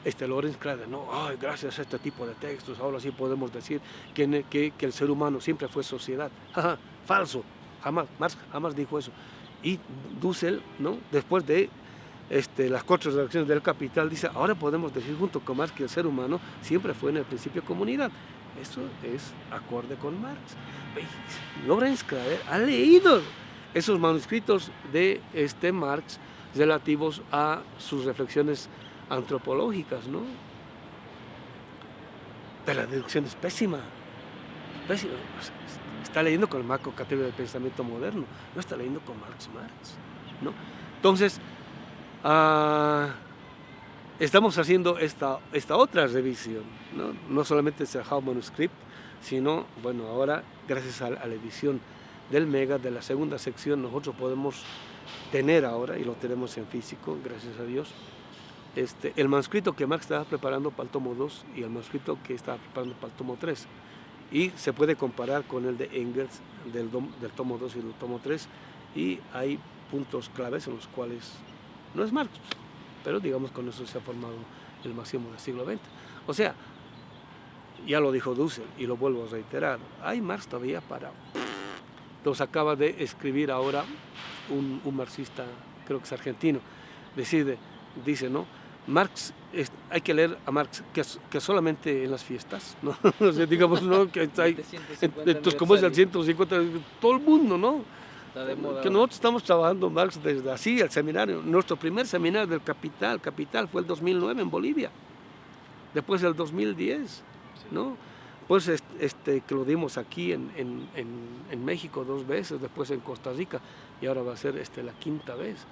Este Lorenz Krader, ¿no? Ay, gracias a este tipo de textos, ahora sí podemos decir que, el ser humano siempre fue sociedad. falso, jamás, Marx jamás dijo eso. Y Dussel, ¿no? Después de este, las cuatro reacciones del capital, dice, ahora podemos decir junto con Marx que el ser humano siempre fue en el principio comunidad. Eso es acorde con Marx. Lorenz Krader ha leído esos manuscritos de este Marx relativos a sus reflexiones antropológicas, ¿no? Pero la deducción es pésima, pésima. Está leyendo con el marco categoría del pensamiento moderno, no está leyendo con Marx Marx, ¿no? Entonces, uh, estamos haciendo esta, esta otra revisión, ¿no? no solamente el How Manuscript, sino, bueno, ahora gracias a, la edición del Mega, de la segunda sección, nosotros podemos tener ahora, y lo tenemos en físico, gracias a Dios, este, el manuscrito que Marx estaba preparando para el tomo 2 y el manuscrito que estaba preparando para el tomo 3. Y se puede comparar con el de Engels del, del tomo 2 y del tomo 3, y hay puntos claves en los cuales no es Marx, pero digamos con eso se ha formado el máximo del siglo XX. O sea, ya lo dijo Dussel y lo vuelvo a reiterar, hay Marx todavía para... Los acaba de escribir ahora un, un marxista, creo que es argentino, decide, dice, ¿no? Marx, es, hay que leer a Marx que, que, solamente en las fiestas, ¿no? o sea, digamos, ¿no? Que hay, entonces, como es el 150, todo el mundo, ¿no? que nosotros estamos trabajando Marx desde así, el seminario. Nuestro primer seminario del Capital, Capital fue el 2009 en Bolivia, después el 2010, sí. ¿no? Pues este, que lo dimos aquí en, en, en, en, México dos veces, después en Costa Rica y ahora va a ser este, la quinta vez.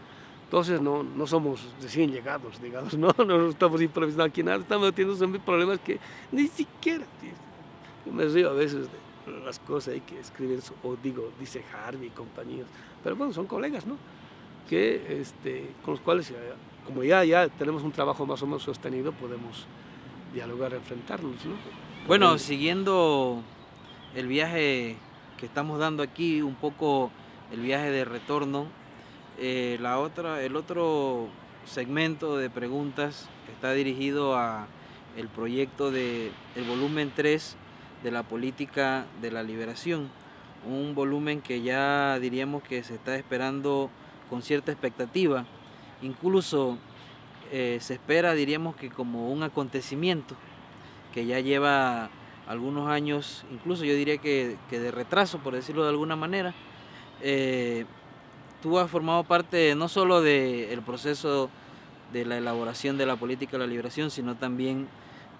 Entonces no, no somos recién llegados, digamos, no, no estamos improvisando aquí nada, estamos teniendo problemas que ni siquiera, yo me río a veces de las cosas hay que escriben, o digo, dice Harvey y compañías, pero bueno, son colegas, ¿no? Que, este, con los cuales, como ya, ya tenemos un trabajo más o menos sostenido, podemos dialogar, enfrentarnos, ¿no? Bueno, siguiendo el viaje que estamos dando aquí, un poco el viaje de retorno, eh, la otra, el otro segmento de preguntas está dirigido a el proyecto de el volumen 3 de la política de la liberación, un volumen que ya diríamos que se está esperando con cierta expectativa, incluso eh, se espera diríamos que como un acontecimiento que ya lleva algunos años, incluso yo diría que, de retraso, por decirlo de alguna manera, eh, tú has formado parte no solo del proceso de la elaboración de la política de la liberación, sino también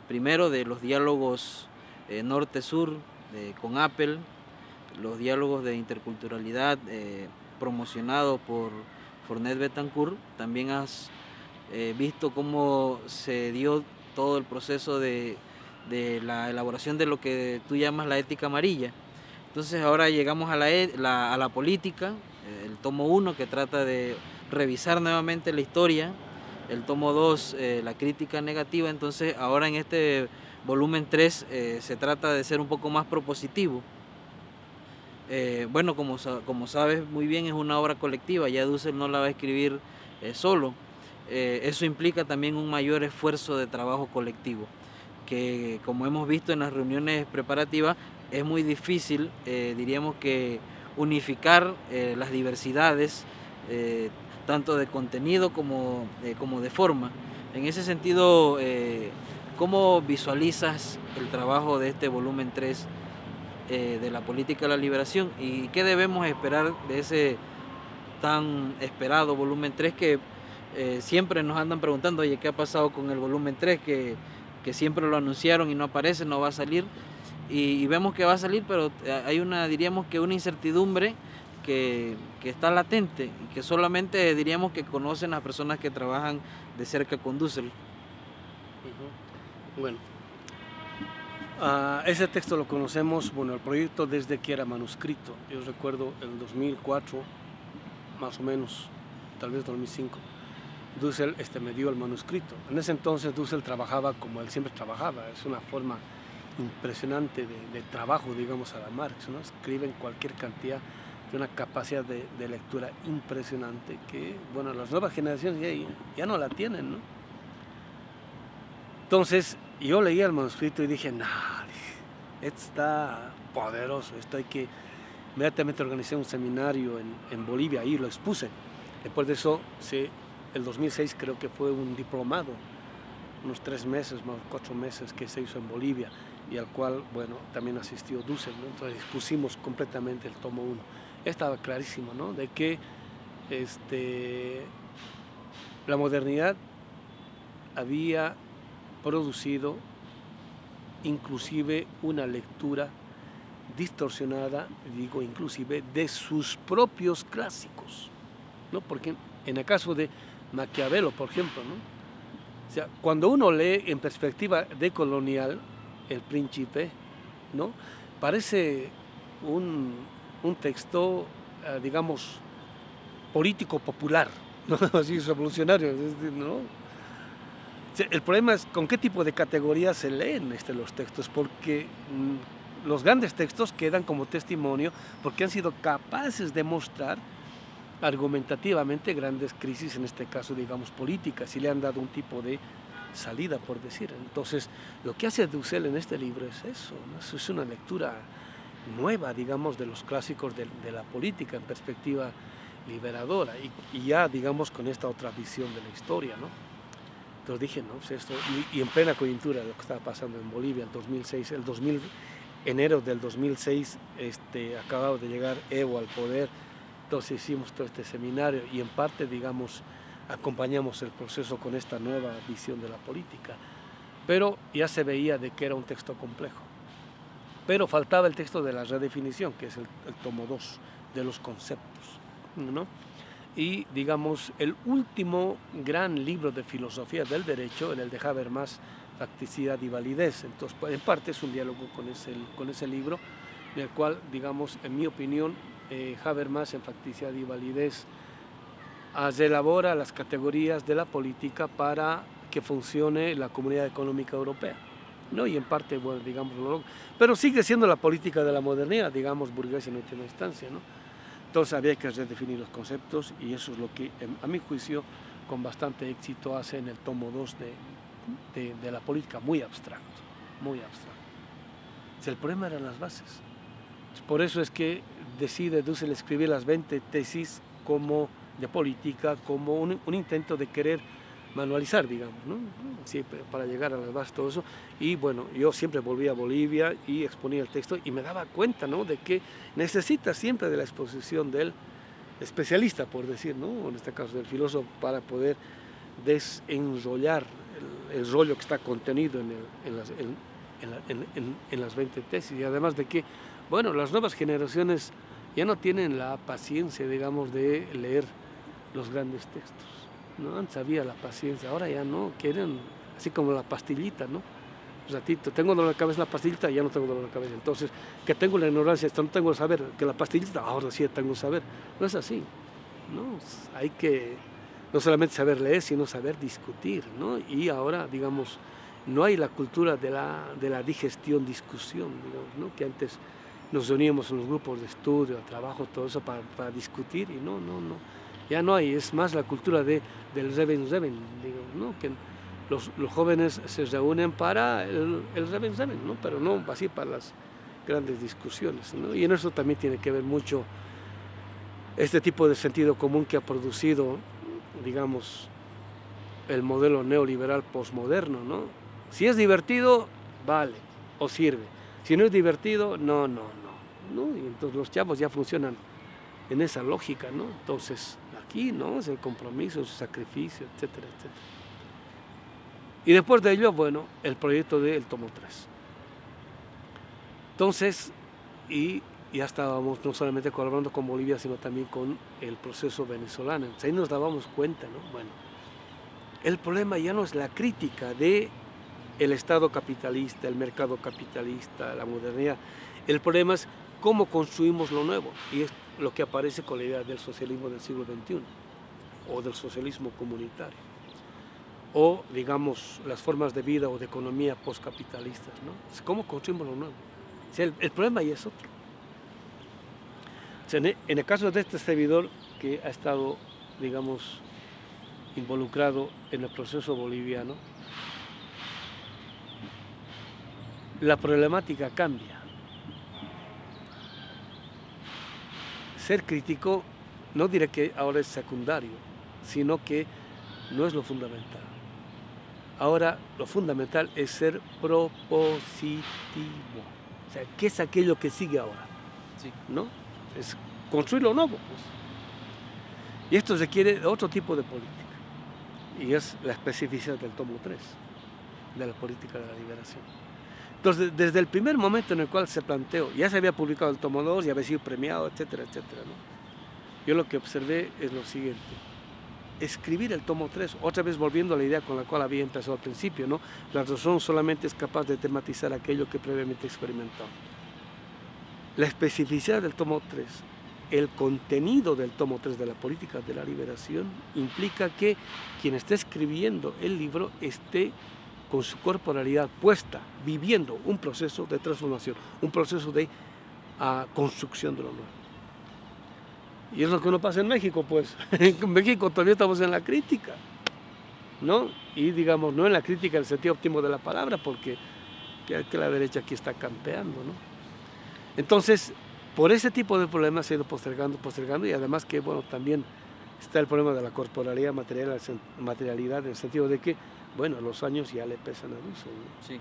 primero de los diálogos eh, norte-sur con Apple, los diálogos de interculturalidad eh, promocionados por Fornet Betancourt. También has eh, visto cómo se dio todo el proceso de, la elaboración de lo que tú llamas la ética amarilla. Entonces ahora llegamos a la, e, a la política, el tomo 1 que trata de revisar nuevamente la historia, el tomo 2 eh, la crítica negativa, entonces ahora en este volumen 3 eh, se trata de ser un poco más propositivo. Eh, bueno, como, como sabes muy bien es una obra colectiva, ya Dussel no la va a escribir solo, eso implica también un mayor esfuerzo de trabajo colectivo, que como hemos visto en las reuniones preparativas es muy difícil, diríamos que unificar eh, las diversidades, eh, tanto de contenido como, eh, como, de forma. En ese sentido, ¿cómo visualizas el trabajo de este volumen 3 de la política de la liberación y qué debemos esperar de ese tan esperado volumen 3 que siempre nos andan preguntando, ¿qué ha pasado con el volumen 3? Que, que siempre lo anunciaron y no aparece, no va a salir y, vemos que va a salir, pero eh, hay una, diríamos que una incertidumbre que, está latente y que solamente diríamos que conocen las personas que trabajan de cerca con Dussel. Bueno, uh, ese texto lo conocemos, bueno, el proyecto desde que era manuscrito. Yo recuerdo el 2004, más o menos, tal vez 2005. Dussel este, me dio el manuscrito. En ese entonces Dussel trabajaba como él siempre trabajaba, es una forma impresionante de, trabajo, digamos, a la Marx, ¿no? Escriben cualquier cantidad de una capacidad de, lectura impresionante que, bueno, las nuevas generaciones ya, ya no la tienen, ¿no? Entonces, yo leía el manuscrito y dije, no, esto está poderoso, esto hay que... Inmediatamente organizé un seminario en, Bolivia y lo expuse. Después de eso, sí, el 2006 creo que fue un diplomado, unos tres meses, más cuatro meses que se hizo en Bolivia y al cual, bueno, también asistió Dussel, entonces pusimos completamente el tomo 1. Estaba clarísimo, ¿no? De que este, la modernidad había producido inclusive una lectura distorsionada, digo inclusive, de sus propios clásicos, ¿no? Porque en el caso de Maquiavelo, por ejemplo, ¿no? O sea, cuando uno lee en perspectiva decolonial, el Príncipe, ¿no? Parece un, texto, eh, digamos, político popular, ¿no? así revolucionario, ¿no? El problema es con qué tipo de categorías se leen este, los textos, porque mm, los grandes textos quedan como testimonio porque han sido capaces de mostrar argumentativamente grandes crisis, en este caso, digamos, políticas, y le han dado un tipo de salida, por decir. Entonces, lo que hace Dussel en este libro es eso, es una lectura nueva, digamos, de los clásicos de, la política en perspectiva liberadora y, ya, digamos, con esta otra visión de la historia, ¿no? Entonces dije, no, pues esto, y, en plena coyuntura de lo que estaba pasando en Bolivia en 2006, el 2000, enero del 2006, este, acababa de llegar Evo al poder, entonces hicimos todo este seminario y en parte, digamos, acompañamos el proceso con esta nueva visión de la política. Pero ya se veía de que era un texto complejo. Pero faltaba el texto de la redefinición, que es el, tomo 2 de los conceptos. ¿no? y digamos el último gran libro de filosofía del derecho, en el de Habermas, Facticidad y Validez. Entonces, pues, en parte es un diálogo con ese, con ese libro, en el cual, digamos, en mi opinión, eh, Habermas en Facticidad y Validez elabora las categorías de la política para que funcione la Comunidad Económica Europea. ¿no? Y en parte, bueno, digamos, pero sigue siendo la política de la modernidad, digamos, burguesa en última instancia. ¿no? Entonces había que redefinir los conceptos y eso es lo que, a mi juicio, con bastante éxito hace en el tomo 2 de, de, la política, muy abstracto, muy abstracto. el problema eran las bases. Por eso es que decide Dussel escribir las 20 tesis como de política, como un, un intento de querer manualizar, digamos, ¿no? sí, para llegar a las bases, todo eso. Y bueno, yo siempre volví a Bolivia y exponía el texto y me daba cuenta ¿no? de que necesita siempre de la exposición del especialista, por decir, ¿no? en este caso del filósofo, para poder desenrollar el, rollo que está contenido en, en, las, en, en las 20 tesis. Y además de que, bueno, las nuevas generaciones ya no tienen la paciencia, digamos, de leer los grandes textos ¿no? Antes había la paciencia, ahora ya no, quieren así como la pastillita, ¿no? Un ratito, tengo dolor de cabeza la pastillita, ya no tengo dolor de cabeza. Entonces, que tengo la ignorancia, no tengo el saber, que la pastillita, ahora sí tengo saber. No es así, ¿no? Hay que no solamente saber leer, sino saber discutir, ¿no? Y ahora, digamos, no hay la cultura de la, de la digestión, discusión, digamos, ¿no? Que antes nos reuníamos en los grupos de estudio, trabajo, todo eso para, para discutir y no, no, no ya no hay, es más la cultura de, del Reben Reben, ¿no? que los, los, jóvenes se reúnen para el, el Reben Reben, ¿no? pero no así para las grandes discusiones. ¿no? Y en eso también tiene que ver mucho este tipo de sentido común que ha producido, digamos, el modelo neoliberal posmoderno. ¿no? Si es divertido, vale, o sirve. Si no es divertido, no, no, no. ¿no? Y entonces los chavos ya funcionan en esa lógica, ¿no? Entonces, aquí, ¿no? Es el compromiso, el sacrificio, etcétera, etcétera. Y después de ello, bueno, el proyecto del tomo 3. Entonces, y ya estábamos no solamente colaborando con Bolivia, sino también con el proceso venezolano. Entonces, ahí nos dábamos cuenta, ¿no? Bueno, el problema ya no es la crítica de el Estado capitalista, el mercado capitalista, la modernidad. El problema es cómo construimos lo nuevo. Y es lo que aparece con la idea del socialismo del siglo XXI o del socialismo comunitario o digamos las formas de vida o de economía postcapitalistas. ¿no? ¿Cómo construimos lo nuevo? el, problema ahí es otro. en, el, caso de este servidor que ha estado, digamos, involucrado en el proceso boliviano, la problemática cambia. Ser crítico no diré que ahora es secundario, sino que no es lo fundamental. Ahora lo fundamental es ser propositivo. O sea, ¿qué es aquello que sigue ahora? ¿No? Es construir lo nuevo. Pues. Y esto requiere otro tipo de política. Y es la especificidad del tomo 3 de la política de la liberación. Entonces, desde el primer momento en el cual se planteó, ya se había publicado el tomo 2, ya había sido premiado, etcétera, etcétera. Yo lo que observé es lo siguiente. Escribir el tomo 3, otra vez volviendo a la idea con la cual había empezado al principio, ¿no? La razón solamente es capaz de tematizar aquello que previamente experimentó. La especificidad del tomo 3, el contenido del tomo 3 de la política de la liberación, implica que quien esté escribiendo el libro esté con su corporalidad puesta, viviendo un proceso de transformación, un proceso de uh, construcción de lo nuevo. Y es lo que no pasa en México, pues. en México todavía estamos en la crítica, ¿no? Y digamos, no en la crítica en el sentido óptimo de la palabra, porque que la derecha aquí está campeando, ¿no? Entonces, por ese tipo de problemas se ha ido postergando, postergando, y además que, bueno, también está el problema de la corporalidad material, materialidad, en el sentido de que bueno, los años ya le pesan a Luis. Sí.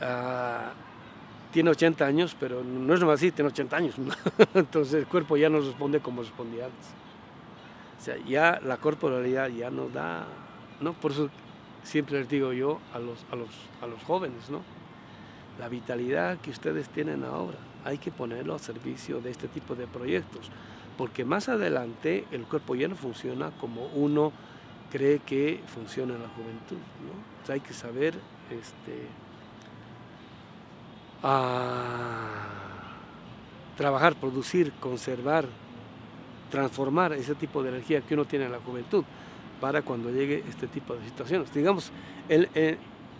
Ah, tiene 80 años, pero no es nomás así, tiene 80 años. Entonces el cuerpo ya no responde como respondía antes. O sea, ya la corporalidad ya no da, ¿no? Por eso siempre les digo yo a los, a los, a los jóvenes, ¿no? La vitalidad que ustedes tienen ahora hay que ponerlo a servicio de este tipo de proyectos porque más adelante el cuerpo ya no funciona como uno cree que funciona en la juventud. ¿no? hay que saber este, trabajar, producir, conservar, transformar ese tipo de energía que uno tiene en la juventud para cuando llegue este tipo de situaciones. Digamos, el,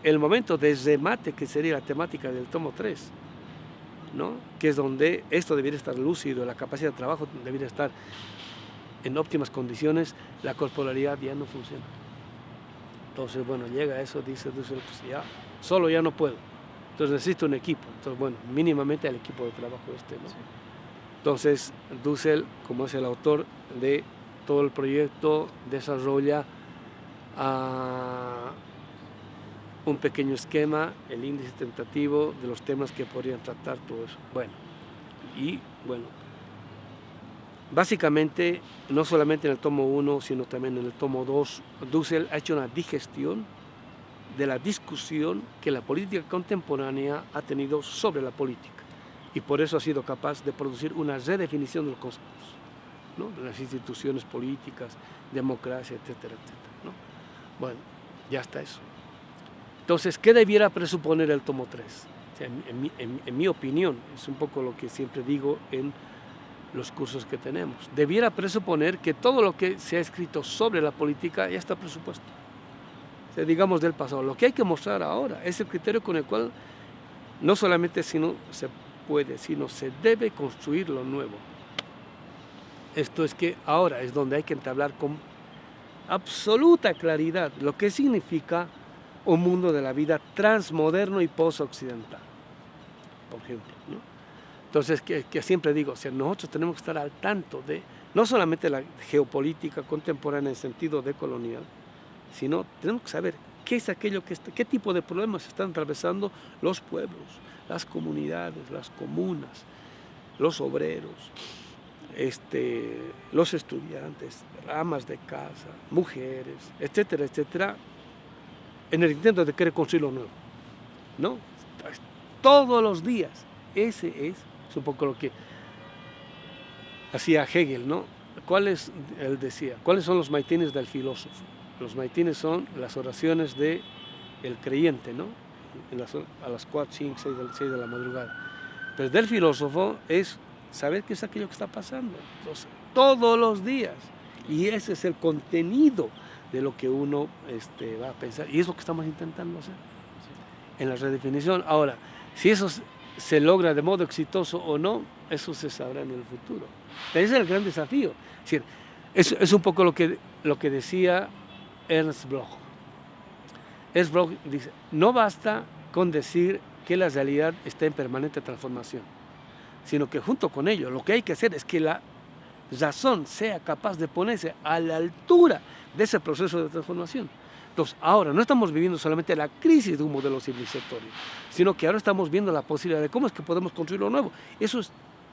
el, momento de remate, que sería la temática del tomo 3, ¿no? que es donde esto debería estar lúcido, la capacidad de trabajo debería estar en óptimas condiciones, la corporalidad ya no funciona. Entonces, bueno, llega eso, dice pues ya, solo ya no puedo. Entonces necesito un equipo. Entonces, bueno, mínimamente el equipo de trabajo este, ¿no? Entonces, Dussel, como es el autor de todo el proyecto, desarrolla ah, un pequeño esquema, el índice tentativo de los temas que podrían tratar todo eso. Bueno, y bueno, básicamente, no solamente en el tomo 1, sino también en el tomo 2, Dussel ha hecho una digestión de la discusión que la política contemporánea ha tenido sobre la política y por eso ha sido capaz de producir una redefinición de los conceptos, de las instituciones políticas, democracia, etcétera, etcétera. Bueno, ya está eso. Entonces, ¿qué debiera presuponer el tomo 3? en, mi, opinión, es un poco lo que siempre digo en los cursos que tenemos. Debiera presuponer que todo lo que se ha escrito sobre la política ya está presupuesto. digamos del pasado. Lo que hay que mostrar ahora es el criterio con el cual no solamente sino se puede, sino se debe construir lo nuevo. Esto es que ahora es donde hay que entablar con absoluta claridad lo que significa un mundo de la vida transmoderno y post-occidental, por ejemplo. Entonces, que, siempre digo, o nosotros tenemos que estar al tanto de no solamente la geopolítica contemporánea en sentido de colonial, sino tenemos que saber qué es aquello que qué tipo de problemas están atravesando los pueblos, las comunidades, las comunas, los obreros, este, los estudiantes, amas de casa, mujeres, etcétera, etcétera, en el intento de querer construir lo nuevo. ¿No? Todos los días. Ese es, un poco lo que hacía Hegel, ¿no? ¿Cuáles, él decía, cuáles son los maitines del filósofo? Los maitines son las oraciones del el creyente, ¿no? a las 4, 5, 6, de la madrugada. Pero del filósofo es saber qué es aquello que está pasando. todos los días. Y ese es el contenido de lo que uno este, va a pensar. Y es lo que estamos intentando hacer en la redefinición. Ahora, si eso se logra de modo exitoso o no, eso se sabrá en el futuro. Ese es el gran desafío. Es, es un poco lo que, lo que decía Ernst Bloch. Ernst Bloch dice, no basta con decir que la realidad está en permanente transformación, sino que junto con ello lo que hay que hacer es que la razón sea capaz de ponerse a la altura de ese proceso de transformación. Entonces, ahora no estamos viviendo solamente la crisis de un modelo civilizatorio, sino que ahora estamos viendo la posibilidad de cómo es que podemos construir lo nuevo. Eso es,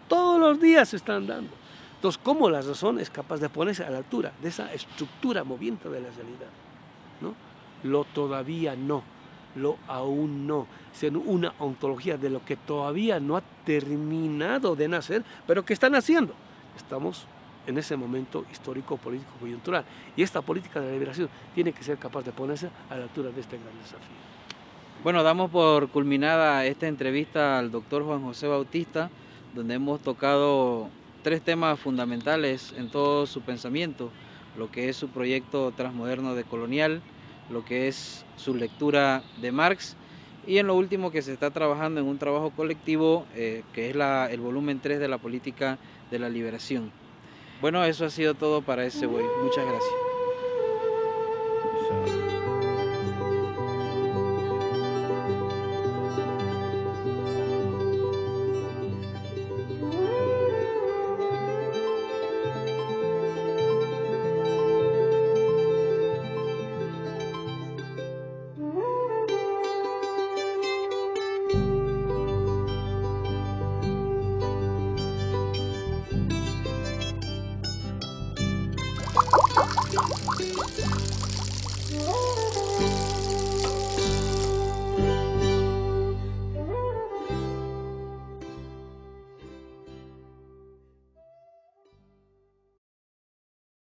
todos los días se están dando. Entonces, ¿cómo la razón es capaz de ponerse a la altura de esa estructura moviente de la realidad? ¿No? Lo todavía no lo aún no, sino una ontología de lo que todavía no ha terminado de nacer, pero que están haciendo. Estamos en ese momento histórico, político, coyuntural. Y esta política de liberación tiene que ser capaz de ponerse a la altura de este gran desafío. Bueno, damos por culminada esta entrevista al doctor Juan José Bautista, donde hemos tocado tres temas fundamentales en todo su pensamiento, lo que es su proyecto transmoderno de colonial, lo que es su lectura de Marx y en lo último que se está trabajando en un trabajo colectivo eh, que es la, el volumen 3 de la política de la liberación. Bueno, eso ha sido todo para ese güey. Muchas gracias.